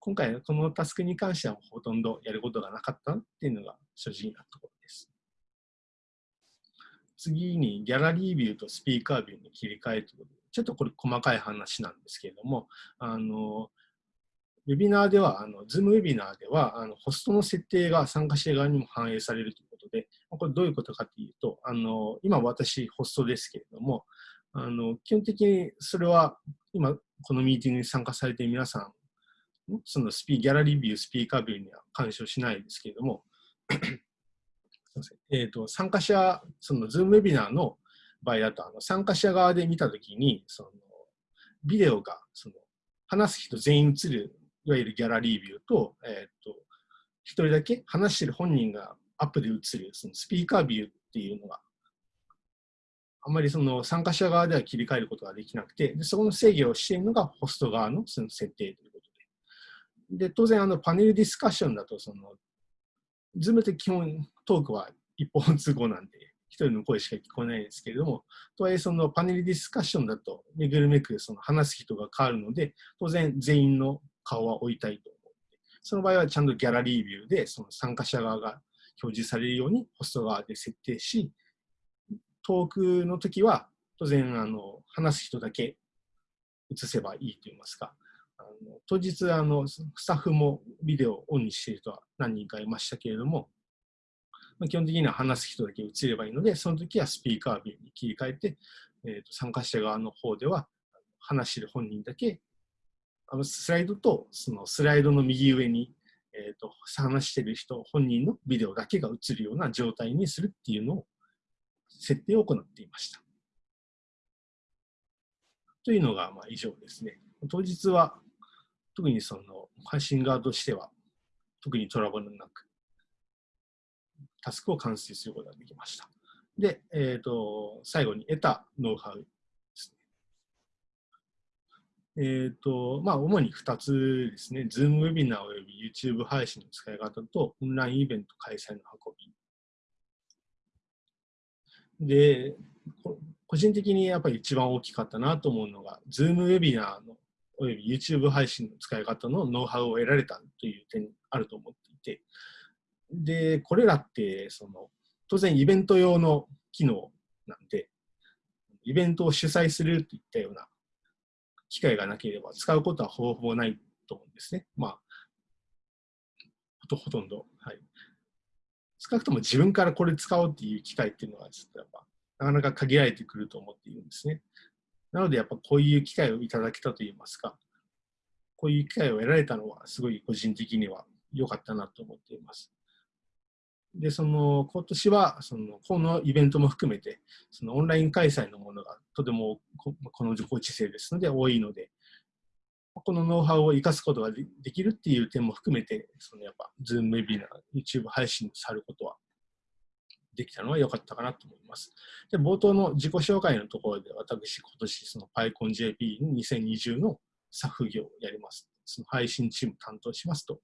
Speaker 4: 今回このタスクに関してはほとんどやることがなかったっていうのが正直なところです。次にギャラリービューとスピーカービューに切り替えということで、ちょっとこれ細かい話なんですけれども、あの、ウェビナーでは、あの、ズームウェビナーでは、あの、ホストの設定が参加者側にも反映されるということで、これどういうことかというと、あの、今私ホストですけれども、あの、基本的にそれは、今このミーティングに参加されている皆さん、そのスピギャラリービュー、スピーカービューには干渉しないですけれども、えーと、参加者、そのズームウェビナーの場合だと、あの参加者側で見たときに、そのビデオがその話す人全員映る、いわゆるギャラリービューと、えっ、ー、と、一人だけ話してる本人がアップで映る、そのスピーカービューっていうのが、あまりその参加者側では切り替えることができなくて、でそこの制御をしているのがホスト側のその設定というで。当然あのパネルディスカッションだと、その、 Zoom って基本トークは一方通行なんで、一人の声しか聞こえないですけれども、とはいえそのパネルディスカッションだと、めぐるめくその話す人が変わるので、当然全員の顔は追いたいと思って、その場合はちゃんと gallery view でその参加者側が表示されるようにホスト側で設定し、トークの時は当然あの話す人だけ映せばいいと言いますか、の当日あのスタッフもビデオをオンにしている人は何人かいましたけれども、まあ、基本的には話す人だけ映ればいいので、その時はスピーカービューに切り替えて、えー、と参加者側の方では話してる本人だけ、あのスライドとそのスライドの右上に、えー、と話してる人本人のビデオだけが映るような状態にするっていうのを設定を行っていました。というのがまあ以上ですね。当日は特にその配信側としては特にトラブルなくタスクを完成することができました。で、えっ、ー、と、最後に得たノウハウですね。えっ、ー、と、まあ、主に2つですね。Zoom ウェビナーおよび YouTube 配信の使い方と、オンラインイベント開催の運び。で、個人的にやっぱり一番大きかったなと思うのが、Zoom ウェビナーのおよび YouTube 配信の使い方のノウハウを得られたという点あると思っていて、で、これらって、その、当然イベント用の機能なんで、イベントを主催するといったような機会がなければ使うことはほぼほぼないと思うんですね。まあ、ほとほとんど。はい。少なくとも自分からこれ使おうっていう機会っていうのは、ちょっとやっぱ、なかなか限られてくると思っているんですね。なので、やっぱこういう機会をいただけたといいますか、こういう機会を得られたのは、すごい個人的には良かったなと思っています。で、その、今年は、その、このイベントも含めて、そのオンライン開催のものがとてもこのご時世ですので多いので、このノウハウを生かすことができるっていう点も含めて、そのやっぱ、ズームウェビナー、YouTube 配信さることはできたのは良かったかなと思います。で、冒頭の自己紹介のところで、私、今年、その PyConJP2020 のサフ業をやります。その配信チーム担当しますと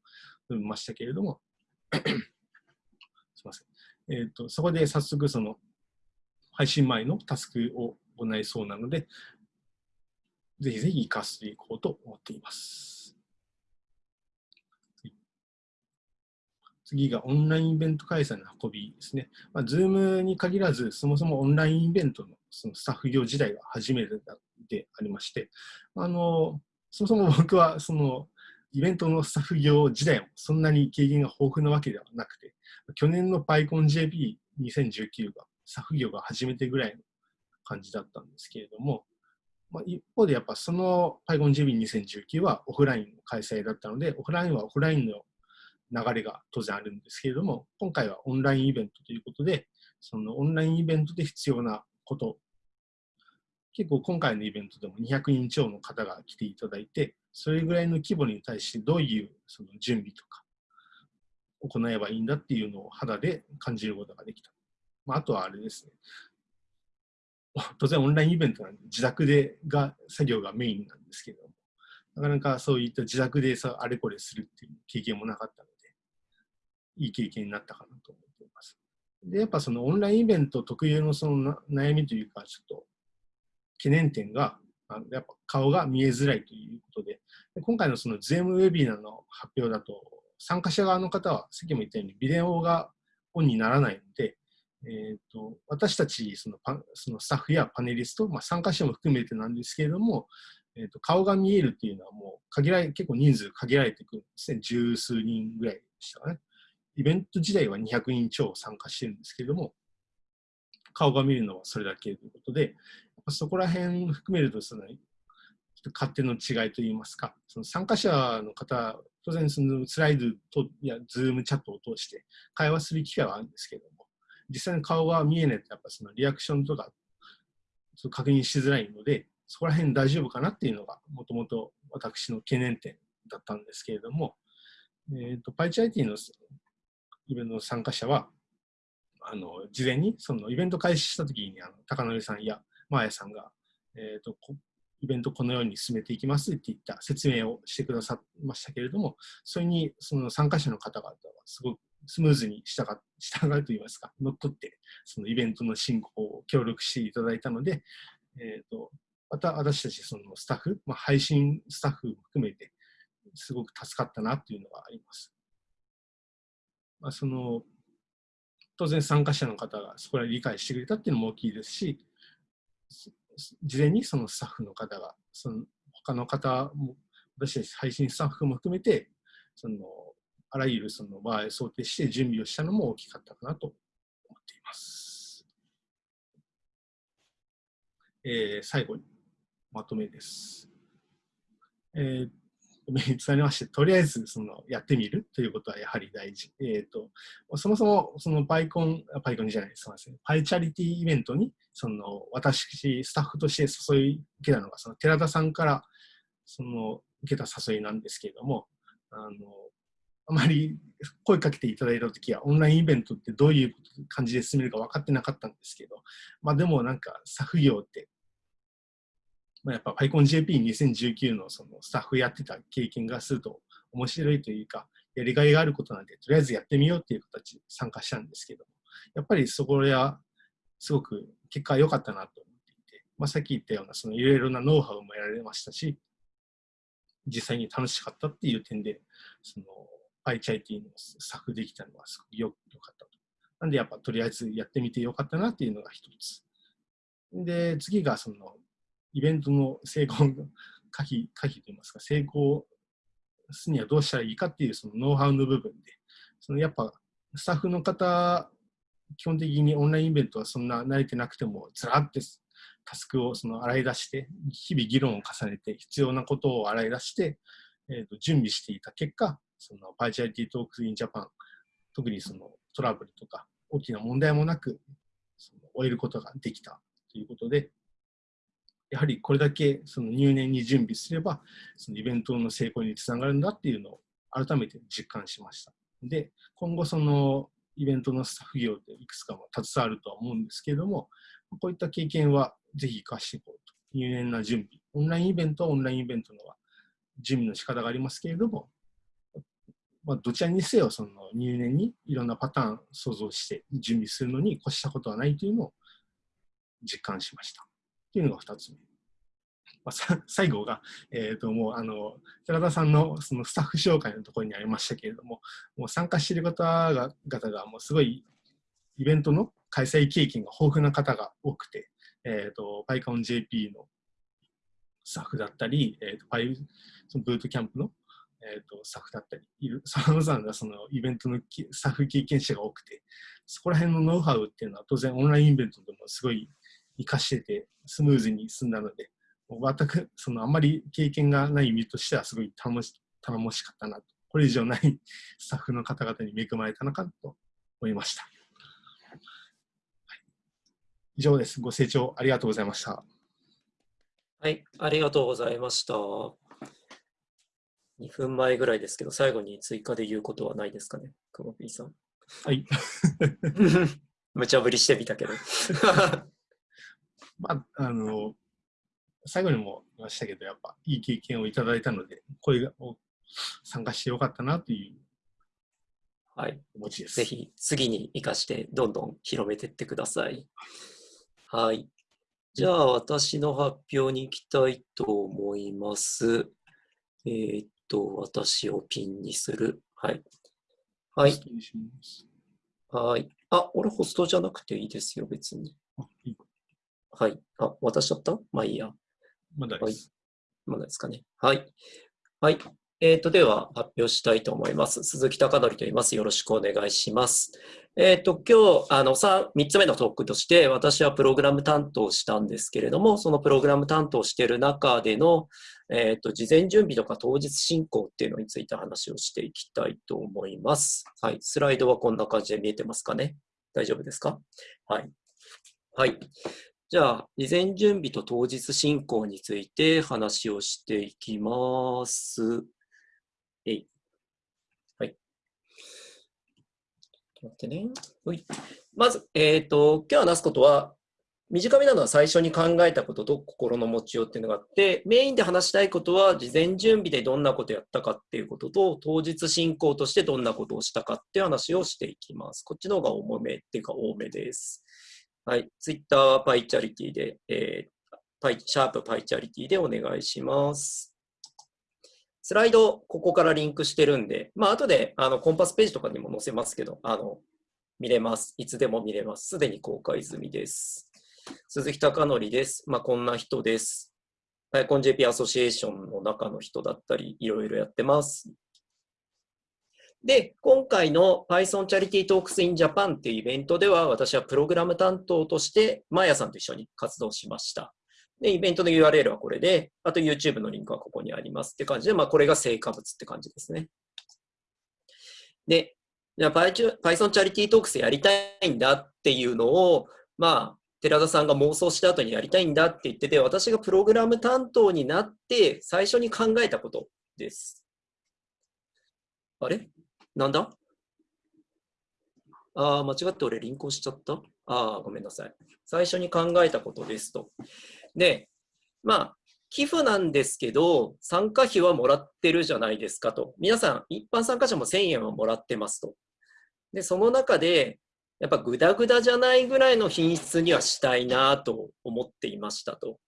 Speaker 4: 述べましたけれども、ません。えーと、そこで早速その配信前のタスクを行いそうなので、ぜひぜひ活かしていこうと思っています。次がオンラインイベント開催の運びですね。まあ、Zoom に限らず、そもそもオンラインイベントのそのスタッフ業時代が初めてでありまして、あのそもそも僕はそのイベントのスタッフ業時代もそんなに経験が豊富なわけではなくて、去年の PyConJP2019 がスタッフ業が初めてぐらいの感じだったんですけれども、まあ、一方でやっぱその PyConJP2019 はオフラインの開催だったので、オフラインはオフラインの流れが当然あるんですけれども、今回はオンラインイベントということで、そのオンラインイベントで必要なこと結構今回のイベントでも200人超の方が来ていただいて、それぐらいの規模に対してどういうその準備とか行えばいいんだっていうのを肌で感じることができた。まあ、あとはあれですね。当然オンラインイベントなんで自宅でが作業がメインなんですけれども、なかなかそういった自宅でさあれこれするっていう経験もなかったので、いい経験になったかなと思っています。で、やっぱそのオンラインイベント特有のその悩みというか、ちょっと懸念点が、やっぱ顔が見えづらいということで、で今回のその Zoom ウェビナーの発表だと、参加者側の方は、さっきも言ったように、ビデオがオンにならないので、えーと、私たちそのパそのスタッフやパネリスト、まあ、参加者も含めてなんですけれども、えーと、顔が見えるっていうのはもう限られ結構人数限られてくるんですね。十数人ぐらいでしたかね。イベント自体は200人超参加してるんですけれども、顔が見えるのはそれだけということで、そこら辺含めるとその勝手の違いといいますか、その参加者の方、当然そのスライドといや Zoom チャットを通して会話する機会はあるんですけれども、実際に顔が見えないとやっぱそのリアクションとか確認しづらいので、そこら辺大丈夫かなっていうのがもともと私の懸念点だったんですけれども、えーと、パイチ IT のイベントの参加者は、あの事前にそのイベント開始したときにあの高則さんやマーヤさんが、えーと、イベントこのように進めていきますって言った説明をしてくださいましたけれども、それにその参加者の方々はすごくスムーズに従従うといいますか、乗っ取って、そのイベントの進行を協力していただいたので、えーと、また私たちそのスタッフ、まあ、配信スタッフも含めて、すごく助かったなっていうのがあります。まあ、その当然参加者の方がそこら理解してくれたっていうのも大きいですし、事前にそのスタッフの方が、その他の方も、私たち配信スタッフも含めて、そのあらゆるその場合を想定して準備をしたのも大きかったかなと思っています。えー、最後にまとめです。えーつなりまして、とりあえずそのやってみるということはやはり大事。えっ、ー、と、そもそもそのパイコン、パイコンじゃないすみません。パイチャリティイベントに、その私、スタッフとして誘い受けたのが、その寺田さんからその受けた誘いなんですけれども、あの、あまり声かけていただいたときは、オンラインイベントってどういう感じで進めるか分かってなかったんですけど、まあでもなんか、スタッフ業って、まあ、やっぱ PyConJP2019 のそのスタッフやってた経験がすると面白いというか、やりがいがあることなんで、とりあえずやってみようっていう形で参加したんですけど、やっぱりそこはすごく結果良かったなと思っていて、まあ、さっき言ったようなそのいろいろなノウハウも得られましたし、実際に楽しかったっていう点で、そのパイチャイティの作できたのはすごく良かったと。なんでやっぱとりあえずやってみてよかったなっていうのが一つ。で、次がそのイベントの成功の可否、可否といいますか、成功すにはどうしたらいいかっていうそのノウハウの部分で、そのやっぱスタッフの方、基本的にオンラインイベントはそんな慣れてなくても、ずらってタスクをその洗い出して、日々議論を重ねて、必要なことを洗い出して、えー、と準備していた結果、その Python Charity Talks in Japan、特にそのトラブルとか大きな問題もなくその終えることができたということで、やはりこれだけその入念に準備すれば、そのイベントの成功につながるんだっていうのを改めて実感しました。で、今後そのイベントのスタッフ業でいくつかも携わるとは思うんですけれども、こういった経験はぜひ活かしていこうと。入念な準備。オンラインイベントはオンラインイベントのは準備の仕方がありますけれども、まあ、どちらにせよその入念にいろんなパターン想像して準備するのに越したことはないというのを実感しました。というのが2つ目。まあ、最後が、えー、ともうあの寺田さんのそのスタッフ紹介のところにありましたけれども、もう参加している方が方がもうすごいイベントの開催経験が豊富な方が多くて、えーと、PyConJP のスタッフだったり、えーと、Py そのブートキャンプの、えーと、スタッフだったり、いるさまざまなそのイベントのスタッフ経験者が多くて、そこら辺のノウハウっていうのは当然オンラインイベントでもすごい活かしててスムーズに進んだので、全くそのあんまり経験がない身としてはすごい楽し頼もしかったなと。これ以上ない スタッフの方々に恵まれたのかと思いました。はい、以上です。ご清聴ありがとうございました。
Speaker 1: はい、ありがとうございました。2分前ぐらいですけど、最後に追加で言うことはないですかね、クマピーさん。
Speaker 4: はい。
Speaker 1: 無茶ぶりしてみたけど。
Speaker 4: まあ、あの、最後にも言いましたけど、やっぱいい経験をいただいたので、声を参加してよかったなという
Speaker 1: はい、
Speaker 4: 気持ちです。
Speaker 1: ぜひ次に生かしてどんどん広めていってください。はい。じゃあ私の発表に行きたいと思います。えーっと、私をピンにする。はい。はい。はい。あ、俺ホストじゃなくていいですよ、別に。
Speaker 4: あ、いいか。
Speaker 1: はい。あ、渡しちゃった？まあいいや。はい
Speaker 4: まだです。
Speaker 1: まだですかね。はい。はい。えっ、と、では発表したいと思います。鈴木貴則と言います。よろしくお願いします。えっ、と、今日、あの、3, 3つ目のトークとして、私はプログラム担当したんですけれども、そのプログラム担当している中での、えっ、と、事前準備とか当日進行っていうのについて話をしていきたいと思います。はい。スライドはこんな感じで見えてますかね？大丈夫ですか？はい。はい。じゃあ、事前準備と当日進行について話をしていきます。えい。はい。ちょっと待ってね。ほいまず、えっ、と、今日話すことは、短めなのは最初に考えたことと心の持ちようっていうのがあって、メインで話したいことは、事前準備でどんなことやったかっていうことと、当日進行としてどんなことをしたかっていう話をしていきます。こっちの方が重めっていうか多めです。はい。ツイッターはパイチャリティで、えー、パイ、シャープパイチャリティでお願いします。スライド、ここからリンクしてるんで、まあ、後で、あの、コンパスページとかにも載せますけど、あの、見れます。いつでも見れます。すでに公開済みです。鈴木貴則です。まあ、こんな人です。PyConJP アソシエーションの中の人だったり、いろいろやってます。で、今回の Python Charity Talks in Japan っていうイベントでは、私はプログラム担当として、マーヤさんと一緒に活動しました。で、イベントの URL はこれで、あと YouTube のリンクはここにありますって感じで、まあ、これが成果物って感じですね。で、じゃあ Python Charity Talks やりたいんだっていうのを、まあ、寺田さんが妄想した後にやりたいんだって言ってて、私がプログラム担当になって最初に考えたことです。あれ？なんだ？ああ、間違って俺リンクをしちゃった？ああ、ごめんなさい。最初に考えたことですと。で、まあ、寄付なんですけど、参加費はもらってるじゃないですかと。皆さん、一般参加者も1000円はもらってますと。で、その中で、やっぱグダグダじゃないぐらいの品質にはしたいなと思っていましたと。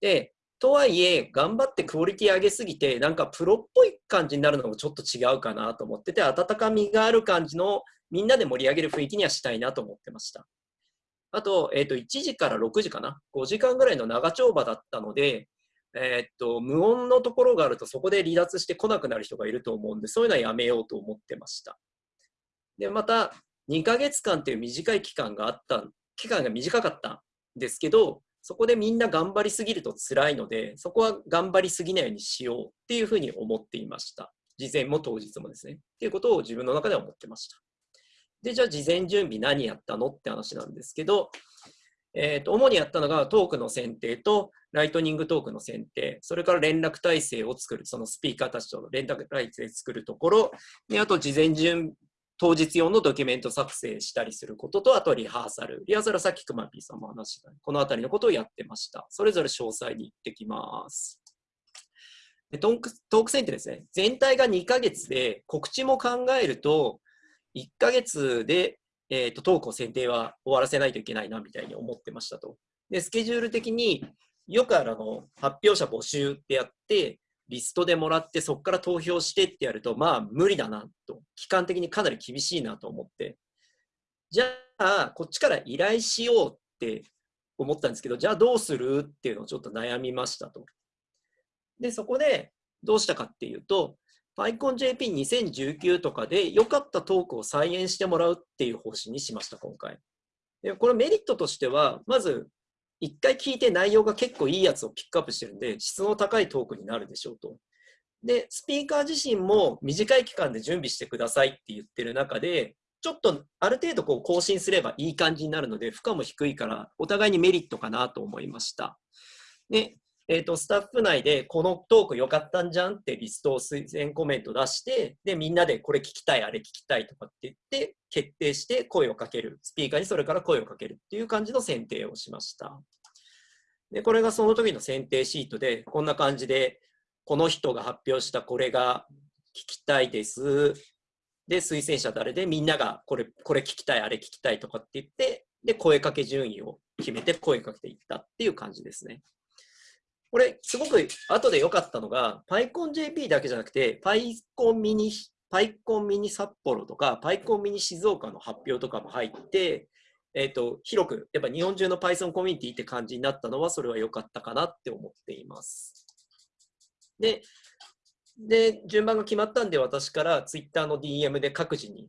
Speaker 1: で、とはいえ、頑張ってクオリティ上げすぎて、なんかプロっぽい感じになるのもちょっと違うかなと思ってて、温かみがある感じのみんなで盛り上げる雰囲気にはしたいなと思ってました。あと、えっ、と、1時から6時かな ?5 時間ぐらいの長丁場だったので、えっ、と、無音のところがあるとそこで離脱して来なくなる人がいると思うんで、そういうのはやめようと思ってました。で、また、2ヶ月間っていう短い期間があった、期間が短かったんですけど、そこでみんな頑張りすぎると辛いので、そこは頑張りすぎないようにしようっていうふうに思っていました。事前も当日もですね。っていうことを自分の中では思ってました。で、じゃあ事前準備何やったのって話なんですけど、えー、と主にやったのがトークの選定とライトニングトークの選定、それから連絡体制を作る、そのスピーカーたちとの連絡体制を作るところ、であと事前準当日用のドキュメント作成したりすることと、あとリハーサル。リハーサルはさっきくまぴーさんも話した、このあたりのことをやってました。それぞれ詳細に行ってきます。でトークトーク選定ですね。全体が2ヶ月で、告知も考えると、1ヶ月で、えーと、トークを選定は終わらせないといけないなみたいに思ってましたと。で、スケジュール的によくあるあの発表者募集ってやって、リストでもらってそこから投票してってやると、まあ無理だなと、期間的にかなり厳しいなと思って、じゃあ、こっちから依頼しようって思ったんですけど、じゃあどうするっていうのをちょっと悩みましたと。で、そこでどうしたかっていうと、PyConJP2019 とかで良かったトークを再現してもらうっていう方針にしました、今回。でこれメリットとしては、まず、一回聞いて内容が結構いいやつをピックアップしてるんで、質の高いトークになるでしょうと。で、スピーカー自身も短い期間で準備してくださいって言ってる中で、ちょっとある程度こう更新すればいい感じになるので、負荷も低いから、お互いにメリットかなと思いました。で、えーと、スタッフ内でこのトーク良かったんじゃんってリストを推薦コメント出して、で、みんなでこれ聞きたい、あれ聞きたいとかって言って、決定して声をかける。スピーカーにそれから声をかけるっていう感じの選定をしました。で、これがその時の選定シートで、こんな感じで、この人が発表したこれが聞きたいです。で、推薦者誰でみんながこれ、これ聞きたい、あれ聞きたいとかって言って、で、声かけ順位を決めて声かけていったっていう感じですね。これ、すごく後で良かったのが、PyConJP だけじゃなくて、PyCon ミニ、PyCon ミニ札幌とか、PyCon ミニ静岡の発表とかも入って、えっ、と、広く、やっぱ日本中の Python コミュニティって感じになったのは、それは良かったかなって思っています。で、で、順番が決まったんで、私から Twitter の DM で各自に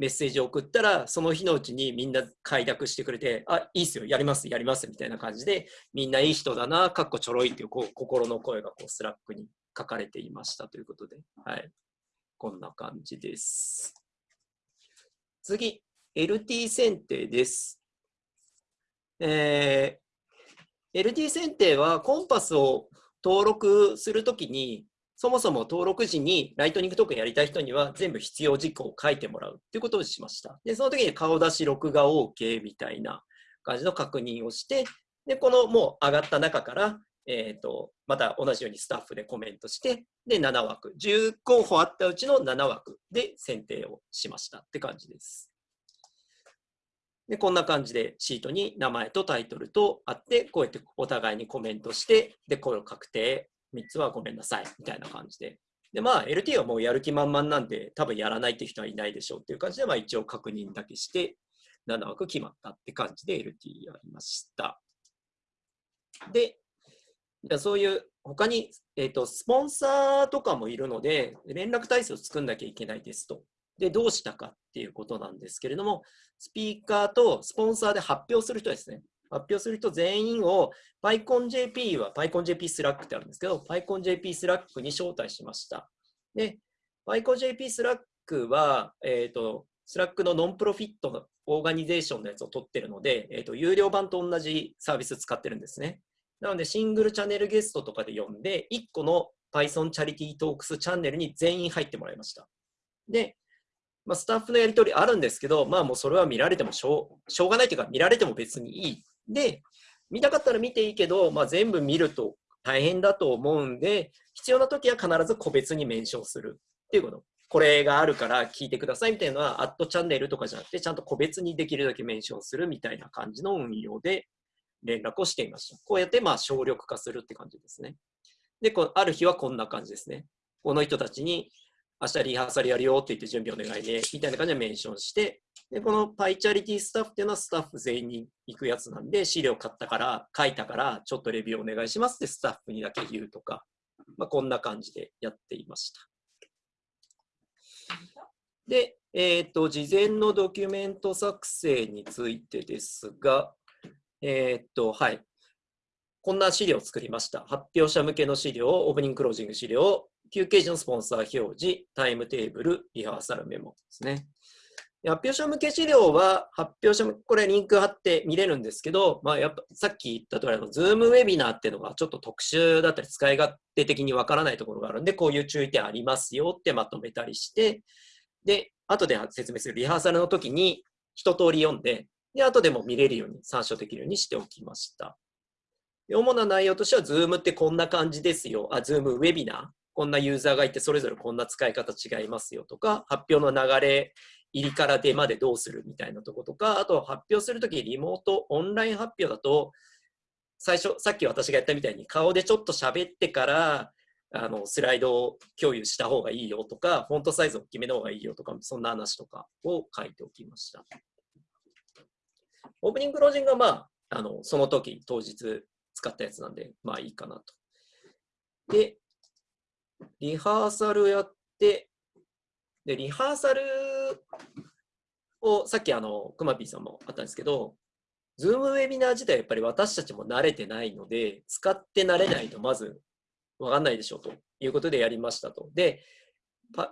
Speaker 1: メッセージを送ったら、その日のうちにみんな快諾してくれて、あ、いいっすよ、やります、やります、みたいな感じで、みんないい人だな、かっこちょろいっていうこう心の声がこう Slack に書かれていましたということで、はい。こんな感じです。次、LT 選定です。えー LT 選定はコンパスを登録するときに、そもそも登録時にライトニングトークンやりたい人には全部必要事項を書いてもらうっていうことをしました。で、その時に顔出し録画 OK みたいな感じの確認をして、で、このもう上がった中から、えっ、と、また同じようにスタッフでコメントして、で、7枠、10候補あったうちの7枠で選定をしましたって感じです。で、こんな感じでシートに名前とタイトルとあって、こうやってお互いにコメントして、で、これを確定、3つはごめんなさい、みたいな感じで。で、まあ、LT はもうやる気満々なんで、多分やらないって人はいないでしょうっていう感じで、まあ、一応確認だけして、7枠決まったって感じで LT やりました。で、じゃそういう、他に、えっ、と、スポンサーとかもいるので、連絡体制を作んなきゃいけないですと。で、どうしたかっていうことなんですけれども、スピーカーとスポンサーで発表する人ですね。発表する人全員を PyConJP は PyConJP スラックってあるんですけど、PyConJP スラックに招待しました。で、PyConJP Slack は、えっ、と、 Slack の nonprofit の organization のやつを取ってるので、えっ、と、有料版と同じサービス使ってるんですね。なので、 single channel guest とかで呼んで、1個の Python チャリティートークスチャンネルに全員入ってもらいました。で、まあ、スタッフのやり取りあるんですけど、まあもうそれは見られてもしょうしょうがないというか、見られても別にいい。で、見たかったら見ていいけど、まあ、全部見ると大変だと思うんで、必要な時は必ず個別にメンションするっていうこと。これがあるから聞いてくださいみたいなのは、アットチャンネルとかじゃなくて、ちゃんと個別にできるだけメンションするみたいな感じの運用で連絡をしていました。こうやってまあ省力化するって感じですね。で、こある日はこんな感じですね。この人たちに明日リハーサルやるよって言って準備お願いね、みたいな感じでメンションして、で、このパイチャリティスタッフっていうのはスタッフ全員に行くやつなんで、資料買ったから、書いたから、ちょっとレビューお願いしますってスタッフにだけ言うとか、まあ、こんな感じでやっていました。で、えっ、と、事前のドキュメント作成についてですが、えっ、と、はい。こんな資料を作りました。発表者向けの資料、オープニングクロージング資料、休憩時のスポンサー表示、タイムテーブル、リハーサルメモですね。発表者向け資料は、発表者これリンク貼って見れるんですけど、まあ、やっぱさっき言った通り、の、ズームウェビナーっていうのがちょっと特殊だったり、使い勝手的にわからないところがあるんで、こういう注意点ありますよってまとめたりして、で、後で説明するリハーサルの時に一通り読んで、で、後でも見れるように、参照できるようにしておきました。主な内容としては、Zoom ってこんな感じですよ。あ、Zoom ウェビナー。こんなユーザーがいて、それぞれこんな使い方違いますよとか、発表の流れ、入りから出までどうするみたいなとことか、あと発表するときリモート、オンライン発表だと、最初、さっき私がやったみたいに顔でちょっと喋ってから、あの、スライドを共有した方がいいよとか、フォントサイズを決めた方がいいよとか、そんな話とかを書いておきました。オープニングクロージングはまあ、あの、その時、当日使ったやつなんで、まあいいかなと。で、リハーサルやって、で、リハーサルを、さっきあの、くまぴーさんもあったんですけど、ズームウェビナー自体やっぱり私たちも慣れてないので、使って慣れないとまずわかんないでしょうということでやりましたと。で、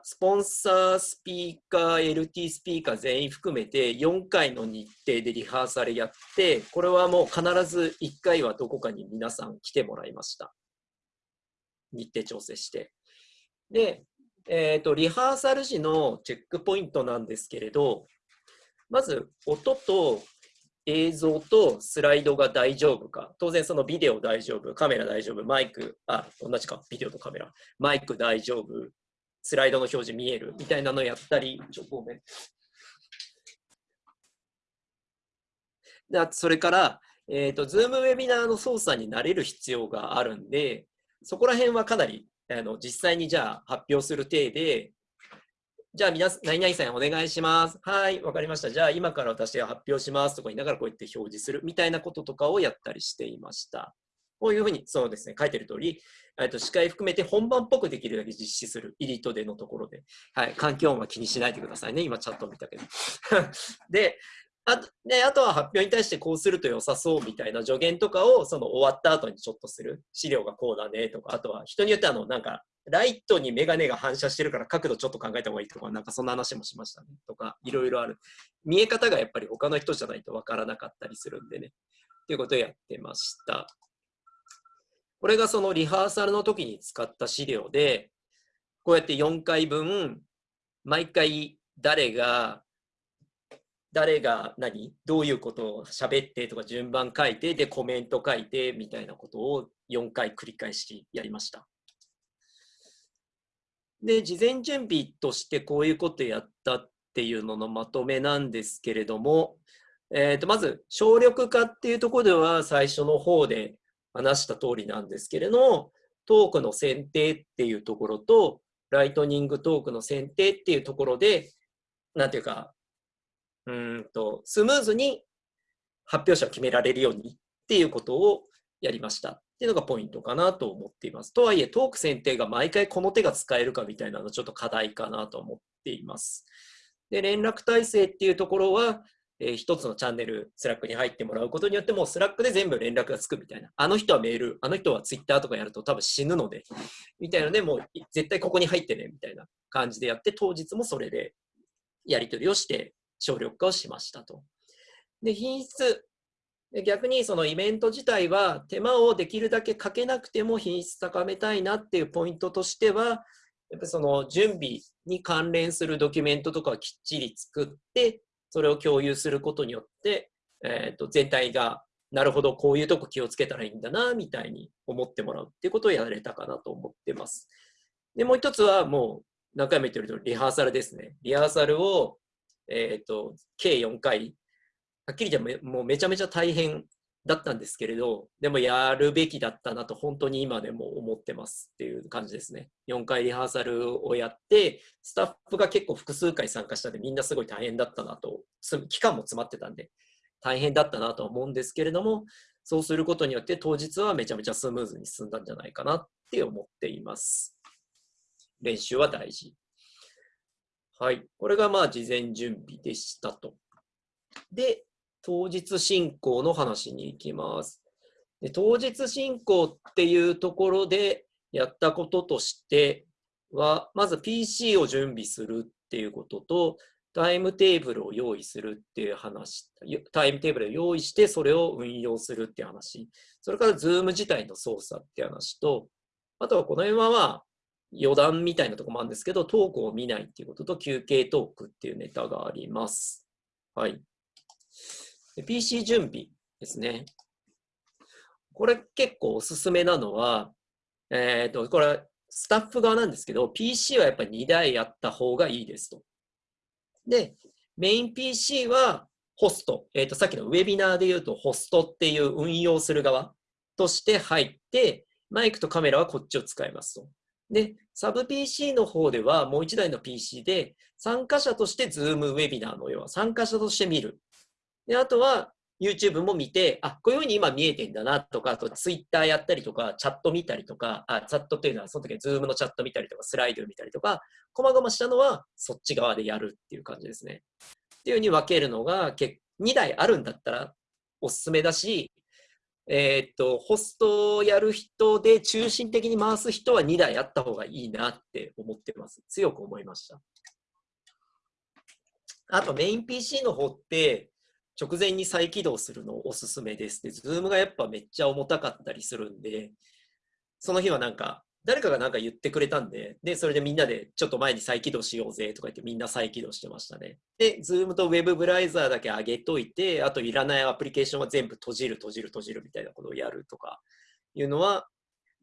Speaker 1: スポンサー、スピーカー、LT スピーカー全員含めて4回の日程でリハーサルやって、これはもう必ず1回はどこかに皆さん来てもらいました。日程調整して。で、えっ、と、リハーサル時のチェックポイントなんですけれど、まず音と映像とスライドが大丈夫か。当然そのビデオ大丈夫、カメラ大丈夫、マイク、あ、同じか、ビデオとカメラ。マイク大丈夫、スライドの表示見えるみたいなのやったり、ちょ、ごめん。でそれから、えっ、と、ズームウェビナーの操作に慣れる必要があるんで、そこら辺はかなり、あの、実際にじゃあ発表する体で、じゃあ皆さん、何々さんお願いします。はい、わかりました。じゃあ今から私が発表しますとか言いながらこうやって表示するみたいなこととかをやったりしていました。こういうふうに、そうですね、書いてる通り、えっと司会含めて本番っぽくできるだけ実施する、エリートでのところで。はい、環境音は気にしないでくださいね。今チャット見たけど。で、あとであとは発表に対してこうすると良さそうみたいな助言とかをその終わった後にちょっとする。資料がこうだねとか、あとは人によってあの、なんか、ライトにメガネが反射してるから角度ちょっと考えた方がいいとか、なんかそんな話もしましたね。とか、いろいろある。見え方がやっぱり他の人じゃないとわからなかったりするんでね。ということをやってました。これがそのリハーサルの時に使った資料で、こうやって4回分、毎回誰が、誰が何どういうことを喋ってとか順番書いて、でコメント書いてみたいなことを4回繰り返しやりました。で、事前準備としてこういうことやったっていうののまとめなんですけれども、えー、とまず省力化っていうところでは最初の方で話した通りなんですけれども、トークの選定っていうところと、ライトニングトークの選定っていうところで、なんていうか、うんと、スムーズに発表者を決められるようにっていうことをやりました。っていうのがポイントかなと思っています。とはいえ、トーク選定が毎回この手が使えるかみたいなのはちょっと課題かなと思っています。で、連絡体制っていうところは、えー一つのチャンネル、 Slack に入ってもらうことによって、もう Slack で全部連絡がつくみたいな。あの人はメール、あの人はツイッターとかやると多分死ぬので、みたいなので、もう絶対ここに入ってね、みたいな感じでやって、当日もそれでやり取りをして、省力化をしましたと。で、品質。逆にそのイベント自体は手間をできるだけかけなくても品質高めたいなっていうポイントとしては、やっぱその準備に関連するドキュメントとかをきっちり作って、それを共有することによって、えー、と全体がなるほどこういうとこ気をつけたらいいんだなみたいに思ってもらうっていうことをやれたかなと思ってます。でもう一つはもう何回も言ってるとリハーサルですね。リハーサルを、えー、と計4回はっきり言ってもうめちゃめちゃ大変だったんですけれど、でもやるべきだったなと本当に今でも思ってますっていう感じですね。4回リハーサルをやって、スタッフが結構複数回参加したんでみんなすごい大変だったなと、期間も詰まってたんで大変だったなと思うんですけれども、そうすることによって当日はめちゃめちゃスムーズに進んだんじゃないかなって思っています。練習は大事。はい。これがまあ事前準備でしたと。で、当日進行の話に行きます。で当日進行っていうところでやったこととしては、まず PC を準備するっていうことと、タイムテーブルを用意するっていう話、タイムテーブルを用意してそれを運用するっていう話、それから Zoom 自体の操作っていう話と、あとはこの辺はまあ余談みたいなとこもあるんですけど、トークを見ないっていうことと休憩トークっていうネタがあります。はい。PC 準備ですね。これ結構おすすめなのは、えっ、と、これスタッフ側なんですけど、PC はやっぱり2台あった方がいいですと。で、メイン PC はホスト、えっ、と、さっきのウェビナーで言うとホストっていう運用する側として入って、マイクとカメラはこっちを使いますと。で、サブ PC の方ではもう1台の PC で参加者として Zoom ウェビナーの要は参加者として見る。で、あとは YouTube も見て、あ、こういうふうに今見えてんだなとか、あと Twitter やったりとか、チャット見たりとか、あ、チャットっていうのはその時は Zoom のチャット見たりとか、スライド見たりとか、こまごましたのはそっち側でやるっていう感じですね。っていうふうに分けるのが、2台あるんだったらおすすめだし、えーっと、ホストをやる人で中心的に回す人は2台あった方がいいなって思ってます。強く思いました。あとメイン PC の方って直前に再起動するのおすすめです。で、Zoom がやっぱめっちゃ重たかったりするんで、その日はなんか誰かがなんか言ってくれたんで、で、それでみんなでちょっと前に再起動しようぜとか言ってみんな再起動してましたね。で、Zoom と Web ブラウザーだけ上げといて、あといらないアプリケーションは全部閉じる、閉じる、閉じるみたいなことをやるとかいうのは、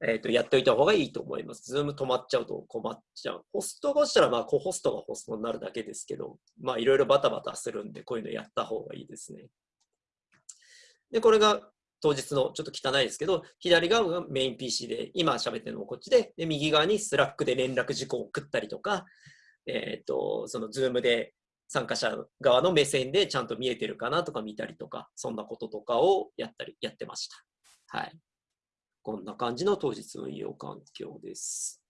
Speaker 1: えっ、と、やっておいた方がいいと思います。Zoom 止まっちゃうと困っちゃう。ホストがしたら、まあ、コホストがホストになるだけですけど、まあ、いろいろバタバタするんで、こういうのやった方がいいですね。で、これが当日のちょっと汚いですけど、左側がメイン PC で、今喋ってるのもこっちで、で右側に Slack で連絡事項を送ったりとか、えっ、と、その Zoom で参加者側の目線でちゃんと見えてるかなとか見たりとか、そんなこととかをやったり、やってました。はい。こんな感じの当日運用環境です。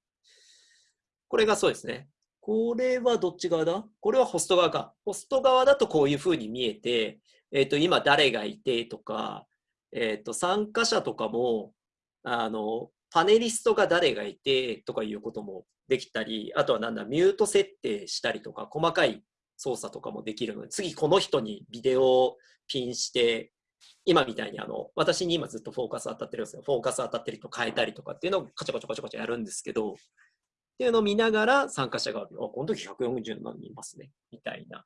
Speaker 1: これがそうですね。これはどっち側だ？これはホスト側か。ホスト側だとこういうふうに見えて、えっ、と、今誰がいてとか、えっ、と、参加者とかも、あの、パネリストが誰がいてとかいうこともできたり、あとはなんだ、ミュート設定したりとか、細かい操作とかもできるので、次この人にビデオをピンして、今みたいにあの、私に今ずっとフォーカス当たってるんですよ。フォーカス当たってる人変えたりとかっていうのをカチャカチャカチャカチャやるんですけど、っていうのを見ながら参加者が、あ、この時140何人いますね。みたいな。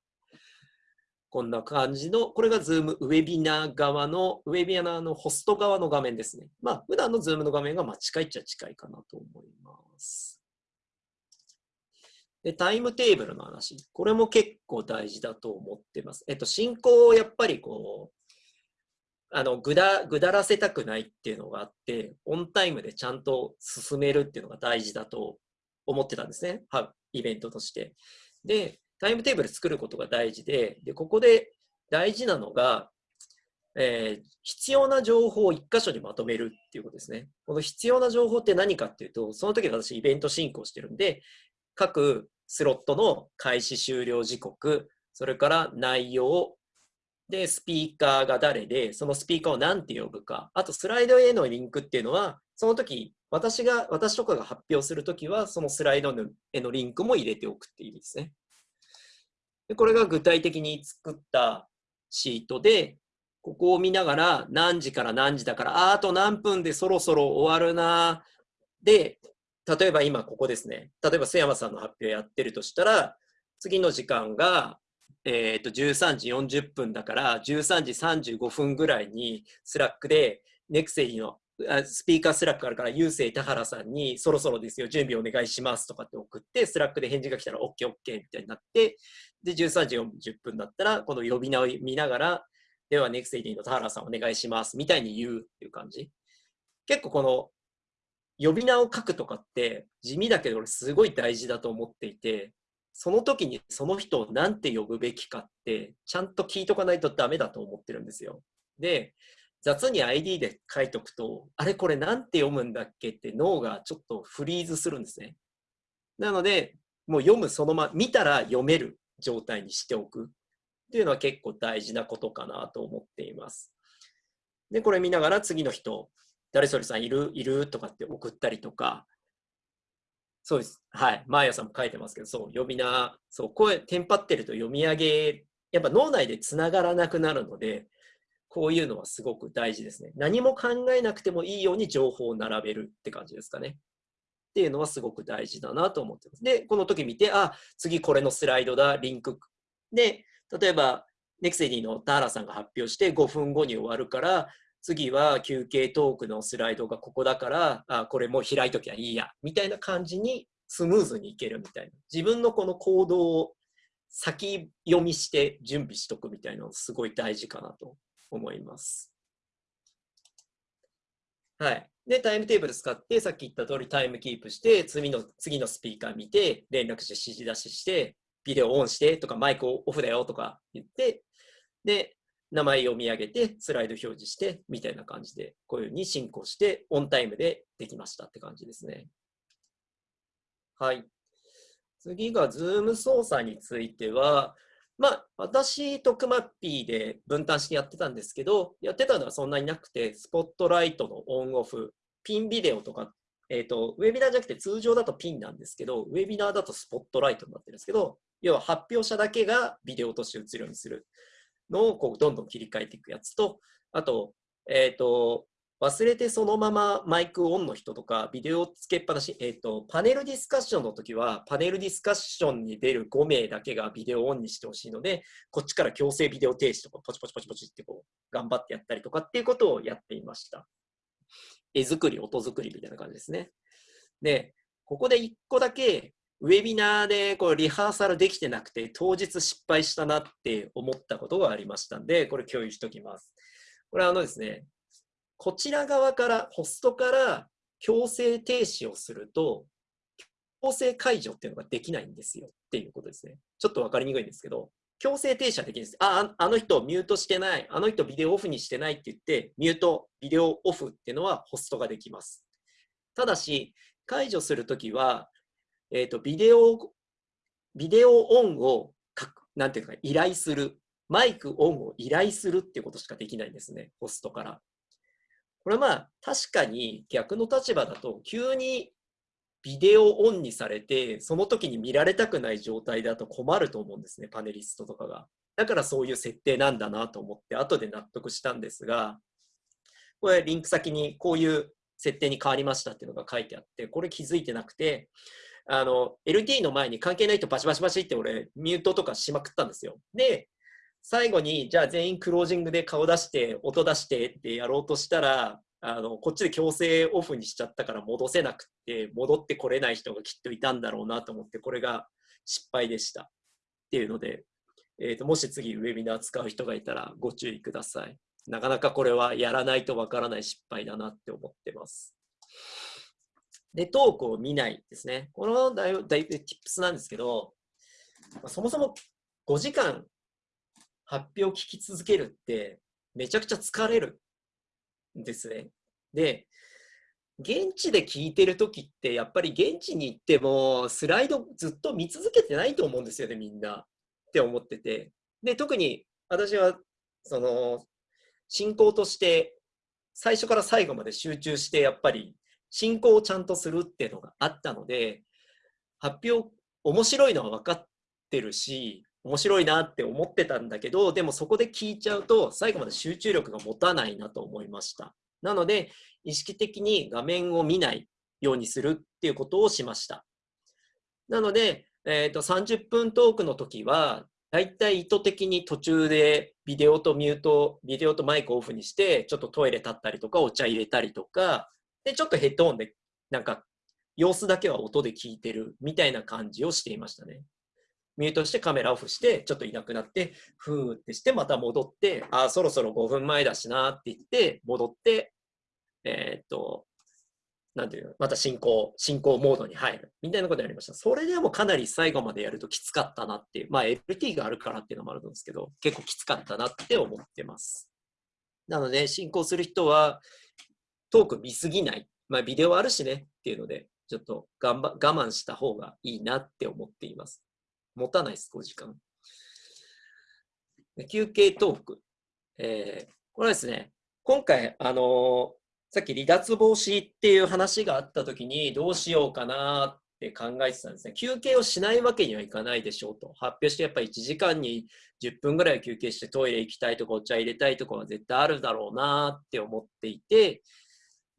Speaker 1: こんな感じの、これが Zoom ウェビナー側の、ウェビナーのホスト側の画面ですね。まあ、普段の Zoom の画面がまあ近いっちゃ近いかなと思います。で、タイムテーブルの話。これも結構大事だと思ってます。えっと、進行をやっぱりこう、あの、ぐだ、ぐだらせたくないっていうのがあって、オンタイムでちゃんと進めるっていうのが大事だと思ってたんですね。はイベントとして。で、タイムテーブル作ることが大事で、で、ここで大事なのが、えー必要な情報を一箇所にまとめるっていうことですね。この必要な情報って何かっていうと、その時私イベント進行してるんで、各スロットの開始終了時刻、それから内容、で、スピーカーが誰で、そのスピーカーを何て呼ぶか、あとスライドへのリンクっていうのは、その時、私が、私とかが発表するときは、そのスライドへのリンクも入れておくっていう意味ですね。でこれが具体的に作ったシートで、ここを見ながら何時から何時だから、ああと何分でそろそろ終わるな。で、例えば今ここですね。例えば須山さんの発表やってるとしたら、次の時間が、えー、と13時40分だから、13時35分ぐらいに Slack で、ネクセイのスピーカー Slack あるから、郵政田原さんにそろそろですよ、準備お願いしますとかって送って、 Slack で返事が来たら OKOK、みたいになって、で、13時40分だったら、この呼び名を見ながら、では、 Nexedi の田原さんお願いします、みたいに言うっていう感じ。結構この、呼び名を書くとかって地味だけど俺すごい大事だと思っていて、その時にその人を何て呼ぶべきかって、ちゃんと聞いとかないとダメだと思ってるんですよ。で、雑に ID で書いとくと、あれこれなんて読むんだっけって脳がちょっとフリーズするんですね。なので、もう読むそのまま、見たら読める状態にしておくっていうのは結構大事なことかなと思っています。で、これ見ながら次の人、誰それさんいるいる？とかって送ったりとか、そうです。はい。マーヤさんも書いてますけど、そう、呼び名、そう、声、テンパってると読み上げ、やっぱ脳内でつながらなくなるので、こういうのはすごく大事ですね。何も考えなくてもいいように情報を並べるって感じですかね。っていうのはすごく大事だなと思ってます。で、この時見て、あ、次これのスライドだ、リンク。で、例えば、ネクセディの田原さんが発表して5分後に終わるから、次は休憩トークのスライドがここだから、あこれもう開いときゃいいや、みたいな感じにスムーズにいけるみたいな。自分のこの行動を先読みして準備しとくみたいなのすごい大事かなと思います。はい。で、タイムテーブル使って、さっき言った通りタイムキープして、次の次のスピーカー見て、連絡して指示出しして、ビデオオンしてとか、マイクオフだよとか言って、で、名前読み上げて、スライド表示して、みたいな感じで、こういうふうに進行して、オンタイムでできましたって感じですね。はい。次が、ズーム操作については、まあ、私とクマッピーで分担してやってたんですけど、やってたのはそんなになくて、スポットライトのオンオフ、ピンビデオとか、えっ、と、ウェビナーじゃなくて通常だとピンなんですけど、ウェビナーだとスポットライトになってるんですけど、要は発表者だけがビデオとして映るようにするのをこうどんどん切り替えていくやつと、あと、えっ、と、忘れてそのままマイクオンの人とか、ビデオつけっぱなし、えっ、と、パネルディスカッションの時は、パネルディスカッションに出る5名だけがビデオオンにしてほしいので、こっちから強制ビデオ停止とか、ポチポチポチポチってこう、頑張ってやったりとかっていうことをやっていました。絵作り、音作りみたいな感じですね。で、ここで1個だけ、ウェビナーでこうリハーサルできてなくて、当日失敗したなって思ったことがありましたんで、これ共有しておきます。これはあのですね、こちら側から、ホストから強制停止をすると、強制解除っていうのができないんですよっていうことですね。ちょっとわかりにくいんですけど、強制停止できるんです。あ、あの人ミュートしてない、あの人ビデオオフにしてないって言って、ミュート、ビデオオフっていうのはホストができます。ただし、解除するときは、えっ、と、ビデオ、ビデオオンをかく、なんていうか、依頼する。マイクオンを依頼するっていうことしかできないんですね、ホストから。これはまあ、確かに逆の立場だと、急にビデオオンにされて、その時に見られたくない状態だと困ると思うんですね、パネリストとかが。だからそういう設定なんだなと思って、後で納得したんですが、これリンク先にこういう設定に変わりましたっていうのが書いてあって、これ気づいてなくて、あの、LT の前に関係ない人バシバシバシって俺、ミュートとかしまくったんですよ。で、最後に、じゃあ全員クロージングで顔出して、音出してってやろうとしたら、あの、こっちで強制オフにしちゃったから戻せなくて、戻ってこれない人がきっといたんだろうなと思って、これが失敗でした。っていうので、えーと、もし次ウェビナー使う人がいたらご注意ください。なかなかこれはやらないとわからない失敗だなって思ってます。で、トークを見ないですね。このだいぶ、だいぶ tips なんですけど、まあそもそも5時間発表を聞き続けるってめちゃくちゃ疲れるですね。で、現地で聞いてるときってやっぱり現地に行ってもスライドずっと見続けてないと思うんですよね、みんな。って思ってて。で、特に私はその進行として最初から最後まで集中してやっぱり進行をちゃんとするっていうのがあったので、発表面白いのは分かってるし、面白いなって思ってたんだけど、でもそこで聞いちゃうと最後まで集中力が持たないなと思いました。なので、意識的に画面を見ないようにするっていうことをしました。なので、えー、と30分トークの時は、だいたい意図的に途中でビデオとミュート、ビデオとマイクオフにして、ちょっとトイレ立ったりとか、お茶入れたりとか、で、ちょっとヘッドホンで、なんか、様子だけは音で聞いてるみたいな感じをしていましたね。ミュートしてカメラオフして、ちょっといなくなって、ふーってして、また戻って、あー、そろそろ5分前だしなって言って、戻って、えーっと、なんていうの、また進行、進行モードに入る。みたいなことやりました。それでもかなり最後までやるときつかったなっていう。まあ LT があるからっていうのもあるんですけど、結構きつかったなって思ってます。なので、進行する人は、トーク見すぎない。まあビデオあるしねっていうので、ちょっと我慢した方がいいなって思っています。持たないです、5時間。休憩トーク。えーこれはですね、今回、あのーさっき離脱防止っていう話があったときに、どうしようかなって考えてたんですね。休憩をしないわけにはいかないでしょうと。発表してやっぱり1時間に10分ぐらい休憩してトイレ行きたいとかお茶入れたいとかは絶対あるだろうなって思っていて、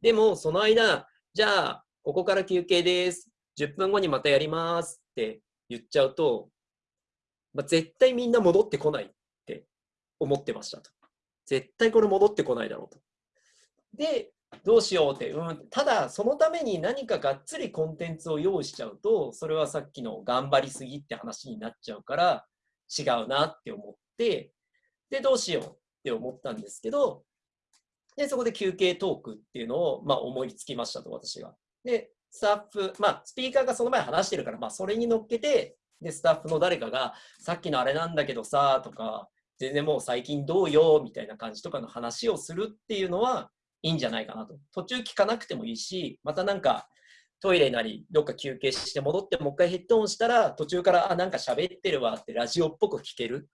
Speaker 1: でもその間、じゃあ、ここから休憩です。10分後にまたやりますって言っちゃうと、まあ、絶対みんな戻ってこないって思ってましたと。絶対これ戻ってこないだろうと。で、どうしようって、うん、ただそのために何かがっつりコンテンツを用意しちゃうと、それはさっきの頑張りすぎって話になっちゃうから、違うなって思って、で、どうしようって思ったんですけど、で、そこで休憩トークっていうのを、まあ、思いつきましたと、私が。で、スタッフ、まあ、スピーカーがその前話してるから、まあ、それに乗っけて、で、スタッフの誰かが、さっきのあれなんだけどさ、とか、全然もう最近どうよ、みたいな感じとかの話をするっていうのは、いいんじゃないかなと。途中聞かなくてもいいし、またなんか、トイレなり、どっか休憩して戻って、もう一回ヘッドホンしたら、途中から、あ、なんか喋ってるわって、ラジオっぽく聞ける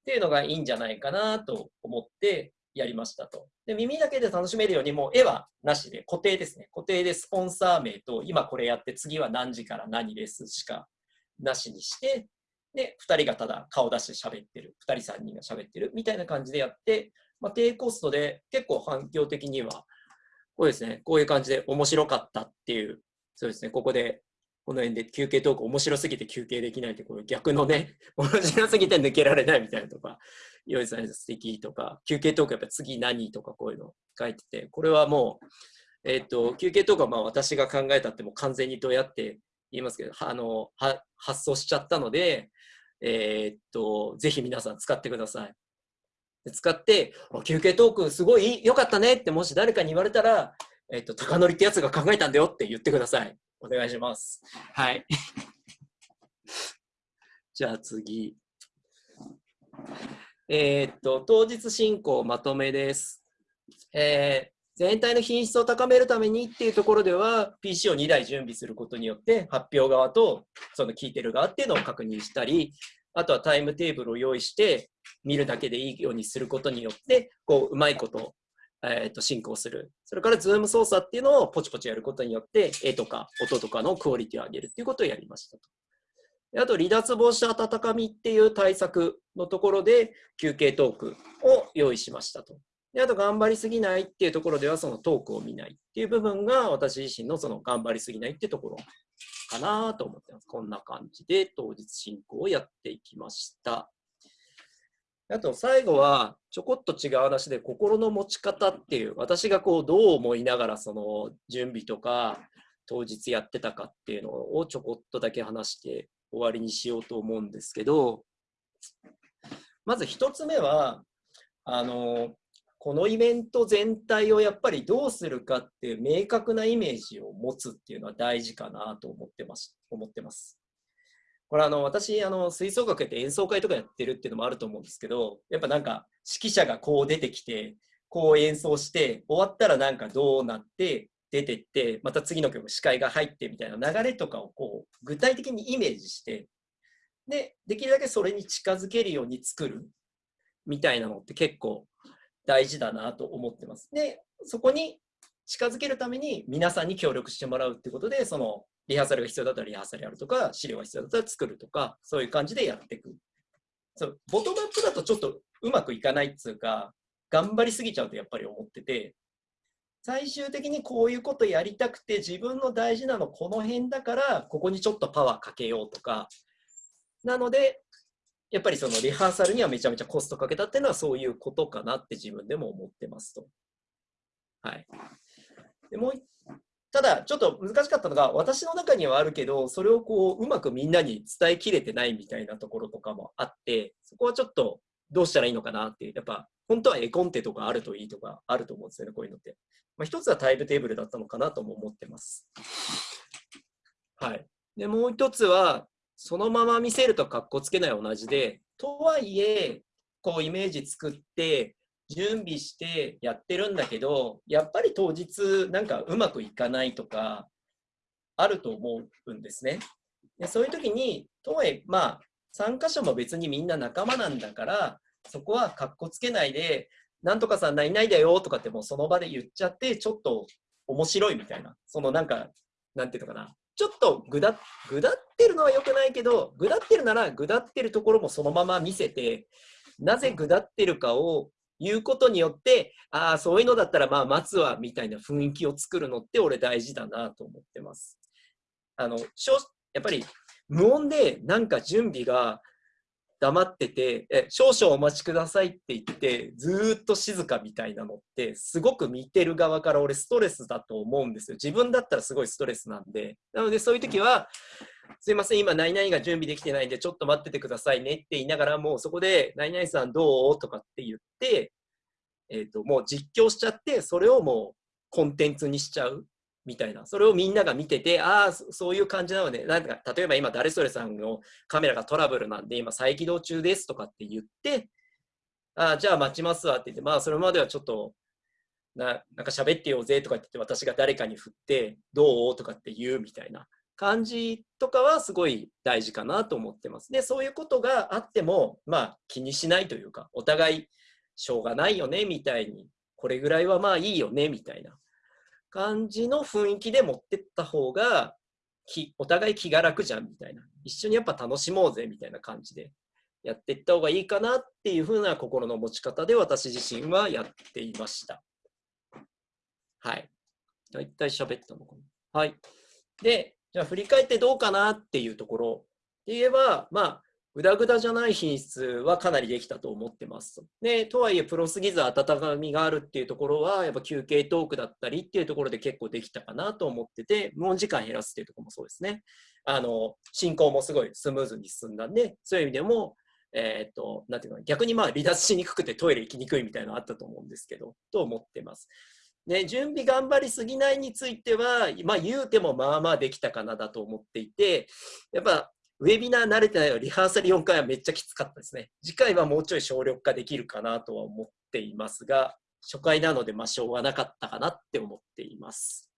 Speaker 1: っていうのがいいんじゃないかなと思ってやりましたと。で、耳だけで楽しめるように、もう絵はなしで、固定ですね。固定でスポンサー名と、今これやって、次は何時から何ですしかなしにして、で、2人がただ顔出して喋ってる、2人3人が喋ってるみたいな感じでやって、まあ、低コストで結構反響的には、こうですね、こういう感じで面白かったっていう、そうですね、ここで、この辺で休憩トーク面白すぎて休憩できないって、これ逆のね、面白すぎて抜けられないみたいなとか、用意された素敵とか、休憩トークやっぱ次何とかこういうの書いてて、これはもう、えっ、と、休憩トークはまあ私が考えたっても完全にどうやって言いますけど、あの、発想しちゃったので、えーっと、ぜひ皆さん使ってください。使って、休憩トークすごい良かったねってもし誰かに言われたら、えっと、高則ってやつが考えたんだよって言ってください。お願いします。はい。じゃあ次。えーっと、当日進行まとめです。えー全体の品質を高めるためにっていうところでは、PC を2台準備することによって、発表側とその聞いてる側っていうのを確認したり、あとはタイムテーブルを用意して、見るだけでいいようにすることによって、こう、うまいこと、えー、と進行する。それから、ズーム操作っていうのをポチポチやることによって、絵とか音とかのクオリティを上げるっていうことをやりましたと。あと、離脱防止温かみっていう対策のところで、休憩トークを用意しましたと。であと、頑張りすぎないっていうところでは、そのトークを見ないっていう部分が、私自身のその頑張りすぎないってところかなと思ってます。こんな感じで当日進行をやっていきました。あと最後はちょこっと違う話で心の持ち方っていう。私がこうどう思いながらその準備とか当日やってたかっていうのをちょこっとだけ話して終わりにしようと思うんですけど。まず一つ目はあのこのイベント全体をやっぱりどうするかっていう明確なイメージを持つっていうのは大事かなと思ってます。思ってます。これあの私あの吹奏楽やって演奏会とかやってるっていうのもあると思うんですけどやっぱなんか指揮者がこう出てきてこう演奏して終わったらなんかどうなって出てってまた次の曲司会が入ってみたいな流れとかをこう具体的にイメージしてでできるだけそれに近づけるように作るみたいなのって結構大事だなと思ってます。でそこに近づけるために皆さんに協力してもらうってことでそのリハーサルが必要だったらリハーサルやるとか、資料が必要だったら作るとか、そういう感じでやっていく。そうボトムアップだとちょっとうまくいかないっつうか、頑張りすぎちゃうとやっぱり思ってて、最終的にこういうことやりたくて、自分の大事なのこの辺だから、ここにちょっとパワーかけようとか、なので、やっぱりそのリハーサルにはめちゃめちゃコストかけたっていうのはそういうことかなって自分でも思ってますと。はい。でもうただ、ちょっと難しかったのが、私の中にはあるけど、それをこう、うまくみんなに伝えきれてないみたいなところとかもあって、そこはちょっとどうしたらいいのかなっていう、やっぱ、本当は絵コンテとかあるといいとかあると思うんですよね、こういうのって。まあ、一つはタイムテーブルだったのかなとも思ってます。はい。で、もう一つは、そのまま見せると格好つけない同じで、とはいえ、こう、イメージ作って、準備してやってるんだけど、やっぱり当日なんかうまくいかないとかあると思うんですね。でそういう時に、とはいえ、まあ、参加者も別にみんな仲間なんだから、そこはかっこつけないで、なんとかさんないないだよとかってもうその場で言っちゃって、ちょっと面白いみたいな、そのなんか、なんていうのかな、ちょっとぐだぐだってるのは良くないけど、ぐだってるならぐだってるところもそのまま見せて、なぜぐだってるかを言うことによって、ああ、そういうのだったらまあ待つわみたいな雰囲気を作るのって俺大事だなと思ってます。あの、しょやっぱり無音でなんか準備が黙ってて、え少々お待ちくださいって言って、ずっと静かみたいなのって、すごく見てる側から俺ストレスだと思うんですよ。自分だったらすごいストレスなんで。なのでそういう時は、すいません、今、何々が準備できてないんで、ちょっと待っててくださいねって言いながら、もうそこで、何々さんどう？とかって言って、えっ、と、もう実況しちゃって、それをもうコンテンツにしちゃうみたいな。それをみんなが見てて、ああ、そういう感じなので、なんか、例えば今、誰それさんのカメラがトラブルなんで、今、再起動中ですとかって言って、ああ、じゃあ待ちますわって言って、まあ、それまではちょっと、ななんか喋ってようぜとか言って、私が誰かに振って、どう？とかって言うみたいな。感じとかはすごい大事かなと思ってます。で、そういうことがあっても、まあ気にしないというか、お互いしょうがないよねみたいに、これぐらいはまあいいよねみたいな感じの雰囲気で持ってった方が、お互い気が楽じゃんみたいな。一緒にやっぱ楽しもうぜみたいな感じでやっていった方がいいかなっていう風な心の持ち方で私自身はやっていました。はい。だいたい喋ったのかな。はい。で、じゃあ振り返ってどうかなっていうところで言えば、まあ、ぐだぐだじゃない品質はかなりできたと思ってます。で、とはいえ、プロすぎず温かみがあるっていうところは、やっぱ休憩トークだったりっていうところで結構できたかなと思ってて、無音時間減らすっていうところもそうですね。あの、進行もすごいスムーズに進んだんで、そういう意味でも、えっ、と、なんていうの、逆にまあ離脱しにくくてトイレ行きにくいみたいなのあったと思うんですけど、と思ってます。ね、準備頑張りすぎないについては、まあ言うてもまあまあできたかなだと思っていて、やっぱウェビナー慣れてないよリハーサル4回はめっちゃきつかったですね。次回はもうちょい省力化できるかなとは思っていますが、初回なのでまあしょうがなかったかなって思っています。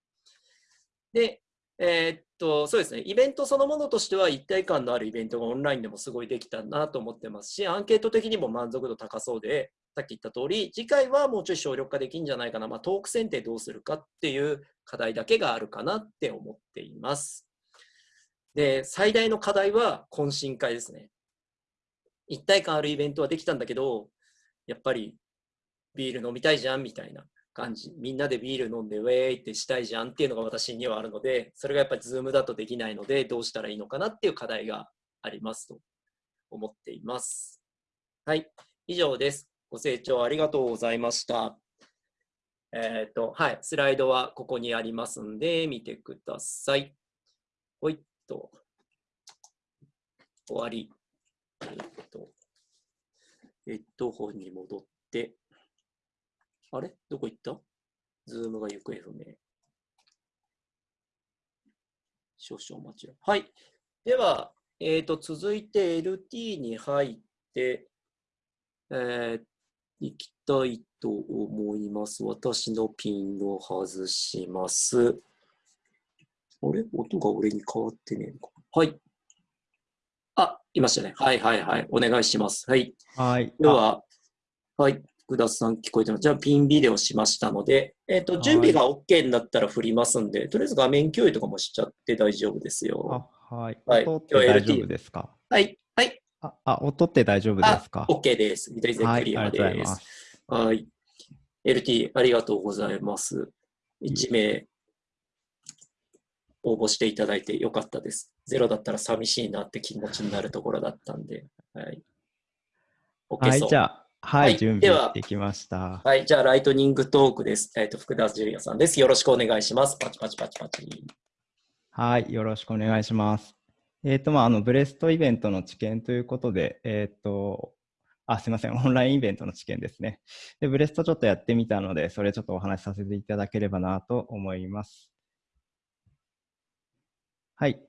Speaker 1: で、えーっと、そうですね、イベントそのものとしては一体感のあるイベントがオンラインでもすごいできたなと思ってますし、アンケート的にも満足度高そうで、さっき言った通り、次回はもうちょい省力化できるんじゃないかな、まあ、トーク選定どうするかっていう課題だけがあるかなって思っています。で、最大の課題は懇親会ですね。一体感あるイベントはできたんだけど、やっぱりビール飲みたいじゃんみたいな感じ。みんなでビール飲んでウェーイってしたいじゃんっていうのが私にはあるので、それがやっぱりズームだとできないので、どうしたらいいのかなっていう課題がありますと思っています。はい、以上です。ご清聴ありがとうございました。えっ、と、はい、スライドはここにありますんで、見てください。ほいっと。終わり。えっ、と、ヘッドホンに戻って、あれ？どこ行った？ズームが行方不明。少々お待ちを。はい。では、えっ、と、続いて LT に入って、えー、行きたいと思います。私のピンを外します。あれ？音が俺に変わってねえのか。はい。あ、いましたね。はいはいはい。お願いします。はい。
Speaker 5: はい。
Speaker 1: では、はい。福田さん聞こえてます。じゃあ、ピンビデオしましたので、えっ、と、準備が OK になったら振りますんで、とりあえず画面共有とかもしちゃって大丈夫ですよ。
Speaker 5: あ、はい。
Speaker 1: はい
Speaker 5: 音って大丈夫ですか？
Speaker 1: はい。はい。
Speaker 5: あ、あ音って大丈夫ですか
Speaker 1: ？OK です。左全
Speaker 5: はい、
Speaker 1: クリア
Speaker 5: ありがとうござい
Speaker 1: で。
Speaker 5: ますす。
Speaker 1: はい。LT、ありがとうございます。1名応募していただいてよかったです。ゼロだったら寂しいなって気持ちになるところだったんで。はい。OK
Speaker 5: はい。じゃあ、はい、
Speaker 1: はい
Speaker 5: 準備できました。
Speaker 1: はい、じゃあ、ライトニングトークです。えっ、と、福田ジュリアさんです。よろしくお願いします。パチパチパチパチ。
Speaker 5: はい、よろしくお願いします。えっ、と、まあ、あの、ブレストイベントの知見ということで、えっ、と、あ、すいません、オンラインイベントの知見ですね。で、ブレストちょっとやってみたので、それちょっとお話しさせていただければなと思います。はい。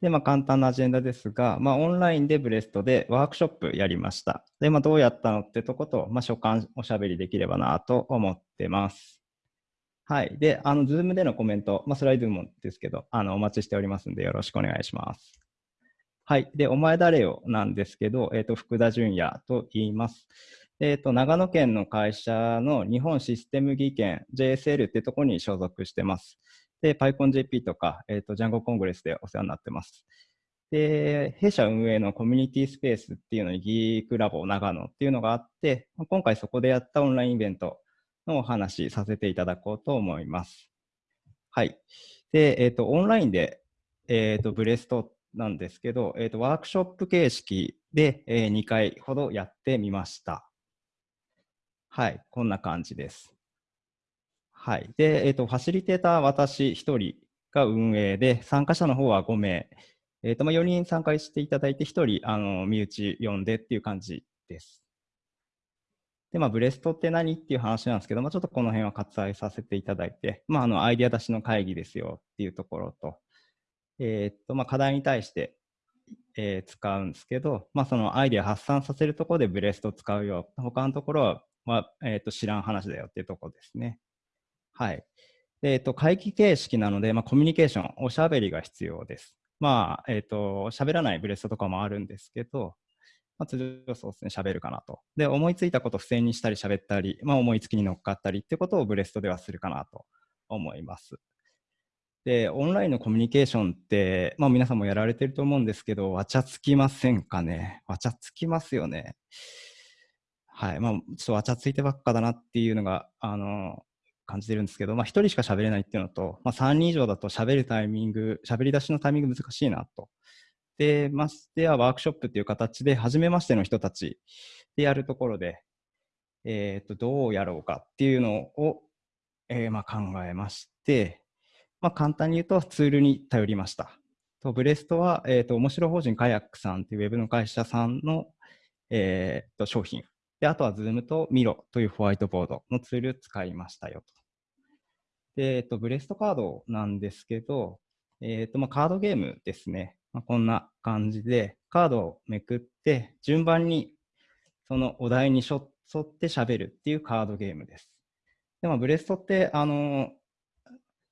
Speaker 5: で、まあ、簡単なアジェンダですが、まあ、オンラインでブレストでワークショップやりました。で、まあ、どうやったのってとこと、まあ、所感おしゃべりできればなと思ってます。はい。で、あの、ズームでのコメント、まあ、スライドもですけど、あの、お待ちしておりますんで、よろしくお願いします。はい。で、お前誰よなんですけど、えっ、と、福田純也と言います。えっ、と、長野県の会社の日本システム技研 JSL ってとこに所属してます。で、PyConJP とか、えっ、と、ジャンゴコングレスでお世話になってます。で、弊社運営のコミュニティスペースっていうのにギークラボ長野っていうのがあって、今回そこでやったオンラインイベントのお話させていただこうと思います。はい。で、えっ、と、オンラインで、えっ、と、ブレストなんですけど、えっ、と、ワークショップ形式で、えー2回ほどやってみました。はい。こんな感じです。はい。で、えっ、と、ファシリテーター私1人が運営で、参加者の方は5名。えっ、と、まあ、4人参加していただいて、1人、あの、身内呼んでっていう感じです。で、まあ、ブレストって何っていう話なんですけど、まあ、ちょっとこの辺は割愛させていただいて、まあ、あの、アイデア出しの会議ですよっていうところと、えーっと、まあ、課題に対して、えー使うんですけど、まあ、そのアイデア発散させるところでブレスト使うよ。他のところは、まあ、えっと、知らん話だよっていうところですね。はい。えーと、会議形式なので、まあ、コミュニケーション、おしゃべりが必要です。まあ、えーっと、喋らないブレストとかもあるんですけど、まあ、通常そうですね、喋るかなと。で、思いついたことを付箋にしたり喋ったり、まあ、思いつきに乗っかったりってことをブレストではするかなと思います。で、オンラインのコミュニケーションって、まあ皆さんもやられてると思うんですけど、わちゃつきませんかね？わちゃつきますよね。はい。まあ、ちょっとわちゃついてばっかだなっていうのが、あの、感じてるんですけど、まあ一人しか喋れないっていうのと、まあ3人以上だと喋るタイミング、喋り出しのタイミング難しいなと。で、ましてやワークショップっていう形で、初めましての人たちでやるところで、えっ、と、どうやろうかっていうのを、えーまあ考えまして、まあ簡単に言うとツールに頼りました。とブレストは、えっ、と、面白法人カヤックさんっていうウェブの会社さんの、えーと商品。で、あとは Zoom と Miro というホワイトボードのツール使いましたよと。で、えっと、ブレストカードなんですけど、えっと、まあ、カードゲームですね。まあ、こんな感じで、カードをめくって、順番にそのお題に沿って喋るっていうカードゲームです。で、まあ、ブレストって、あの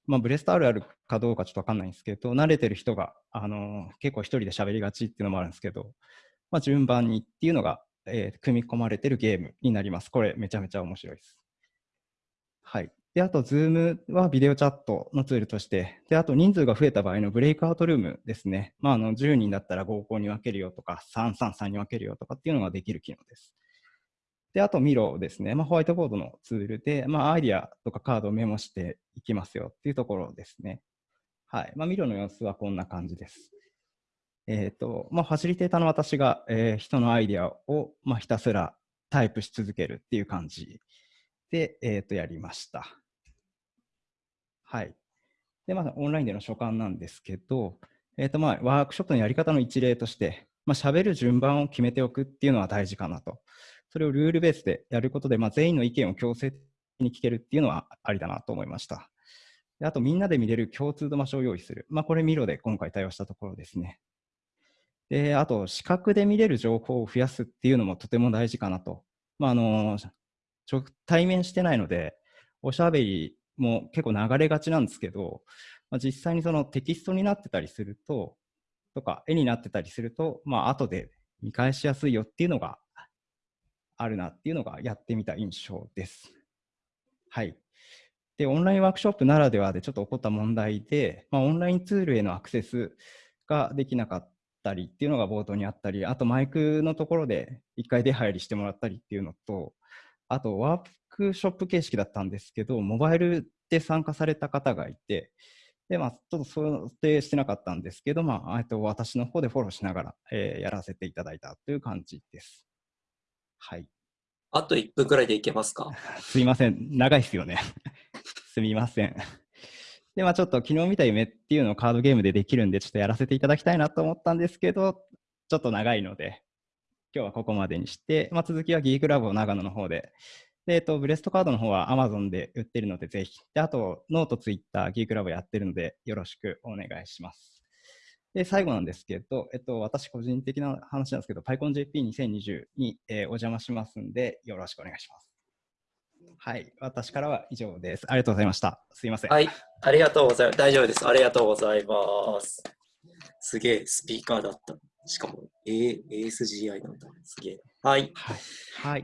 Speaker 5: まあ、ブレストあるあるかどうかちょっとわかんないんですけど、慣れてる人が、あの結構一人で喋りがちっていうのもあるんですけど、まあ、順番にっていうのが、えー組み込まれてるゲームになります。これめちゃめちゃ面白いです。はい。で、あと、Zoom はビデオチャットのツールとして、で、あと人数が増えた場合のブレイクアウトルームですね。まあ、あの、10人だったら合コンに分けるよとか、333に分けるよとかっていうのができる機能です。で、あと、ミロですね。まあ、ホワイトボードのツールで、まあ、アイディアとかカードをメモしていきますよっていうところですね。はい。まあ、ミロの様子はこんな感じです。えっ、と、まあ、ファシリテーターの私が、えー人のアイディアを、まあ、ひたすらタイプし続けるっていう感じで、えっ、と、やりました。はい。で、まあ、オンラインでの所感なんですけど、えっ、と、まあ、ワークショップのやり方の一例として、まあ、喋る順番を決めておくっていうのは大事かなと。それをルールベースでやることで、まあ、全員の意見を強制的に聞けるっていうのはありだなと思いました。あと、みんなで見れる共通の場所を用意する。まあ、これ、ミロで今回対応したところですね。で、あと、視覚で見れる情報を増やすっていうのもとても大事かなと。まあ、あの、直対面してないので、おしゃべりも結構流れがちなんですけど、まあ、実際にそのテキストになってたりすると、とか絵になってたりすると、まあ、後で見返しやすいよっていうのがあるなっていうのがやってみた印象です。はい。で、オンラインワークショップならではでちょっと起こった問題で、まあ、オンラインツールへのアクセスができなかったりっていうのが冒頭にあったり、あとマイクのところで一回出入りしてもらったりっていうのと、あとワークショップ形式だったんですけど、モバイルで参加された方がいて、で、まあ、ちょっと想定してなかったんですけど、まあ、えっと私の方でフォローしながら、えーやらせていただいたという感じです。はい。
Speaker 1: あと1分くらいでいけますか？
Speaker 5: すいません。長いですよね。すみません。で、まあちょっと昨日見た夢っていうのをカードゲームでできるんで、ちょっとやらせていただきたいなと思ったんですけど、ちょっと長いので、今日はここまでにして、まあ続きはギークラボ長野の方で、で、えっと、ブレストカードの方は Amazon で売ってるので、ぜひ。で、あと、ノート、ツイッター、ギークラボやってるので、よろしくお願いします。で、最後なんですけど、えっと、私個人的な話なんですけど、PyConJP2020 に、えーお邪魔しますんで、よろしくお願いします。はい、私からは以上です。ありがとうございました。すいません。
Speaker 1: はい、ありがとうございます。大丈夫です。ありがとうございます。すげえ、スピーカーだった。しかも、A、ASGI なんだ。すげえ。はい。
Speaker 5: はい。はい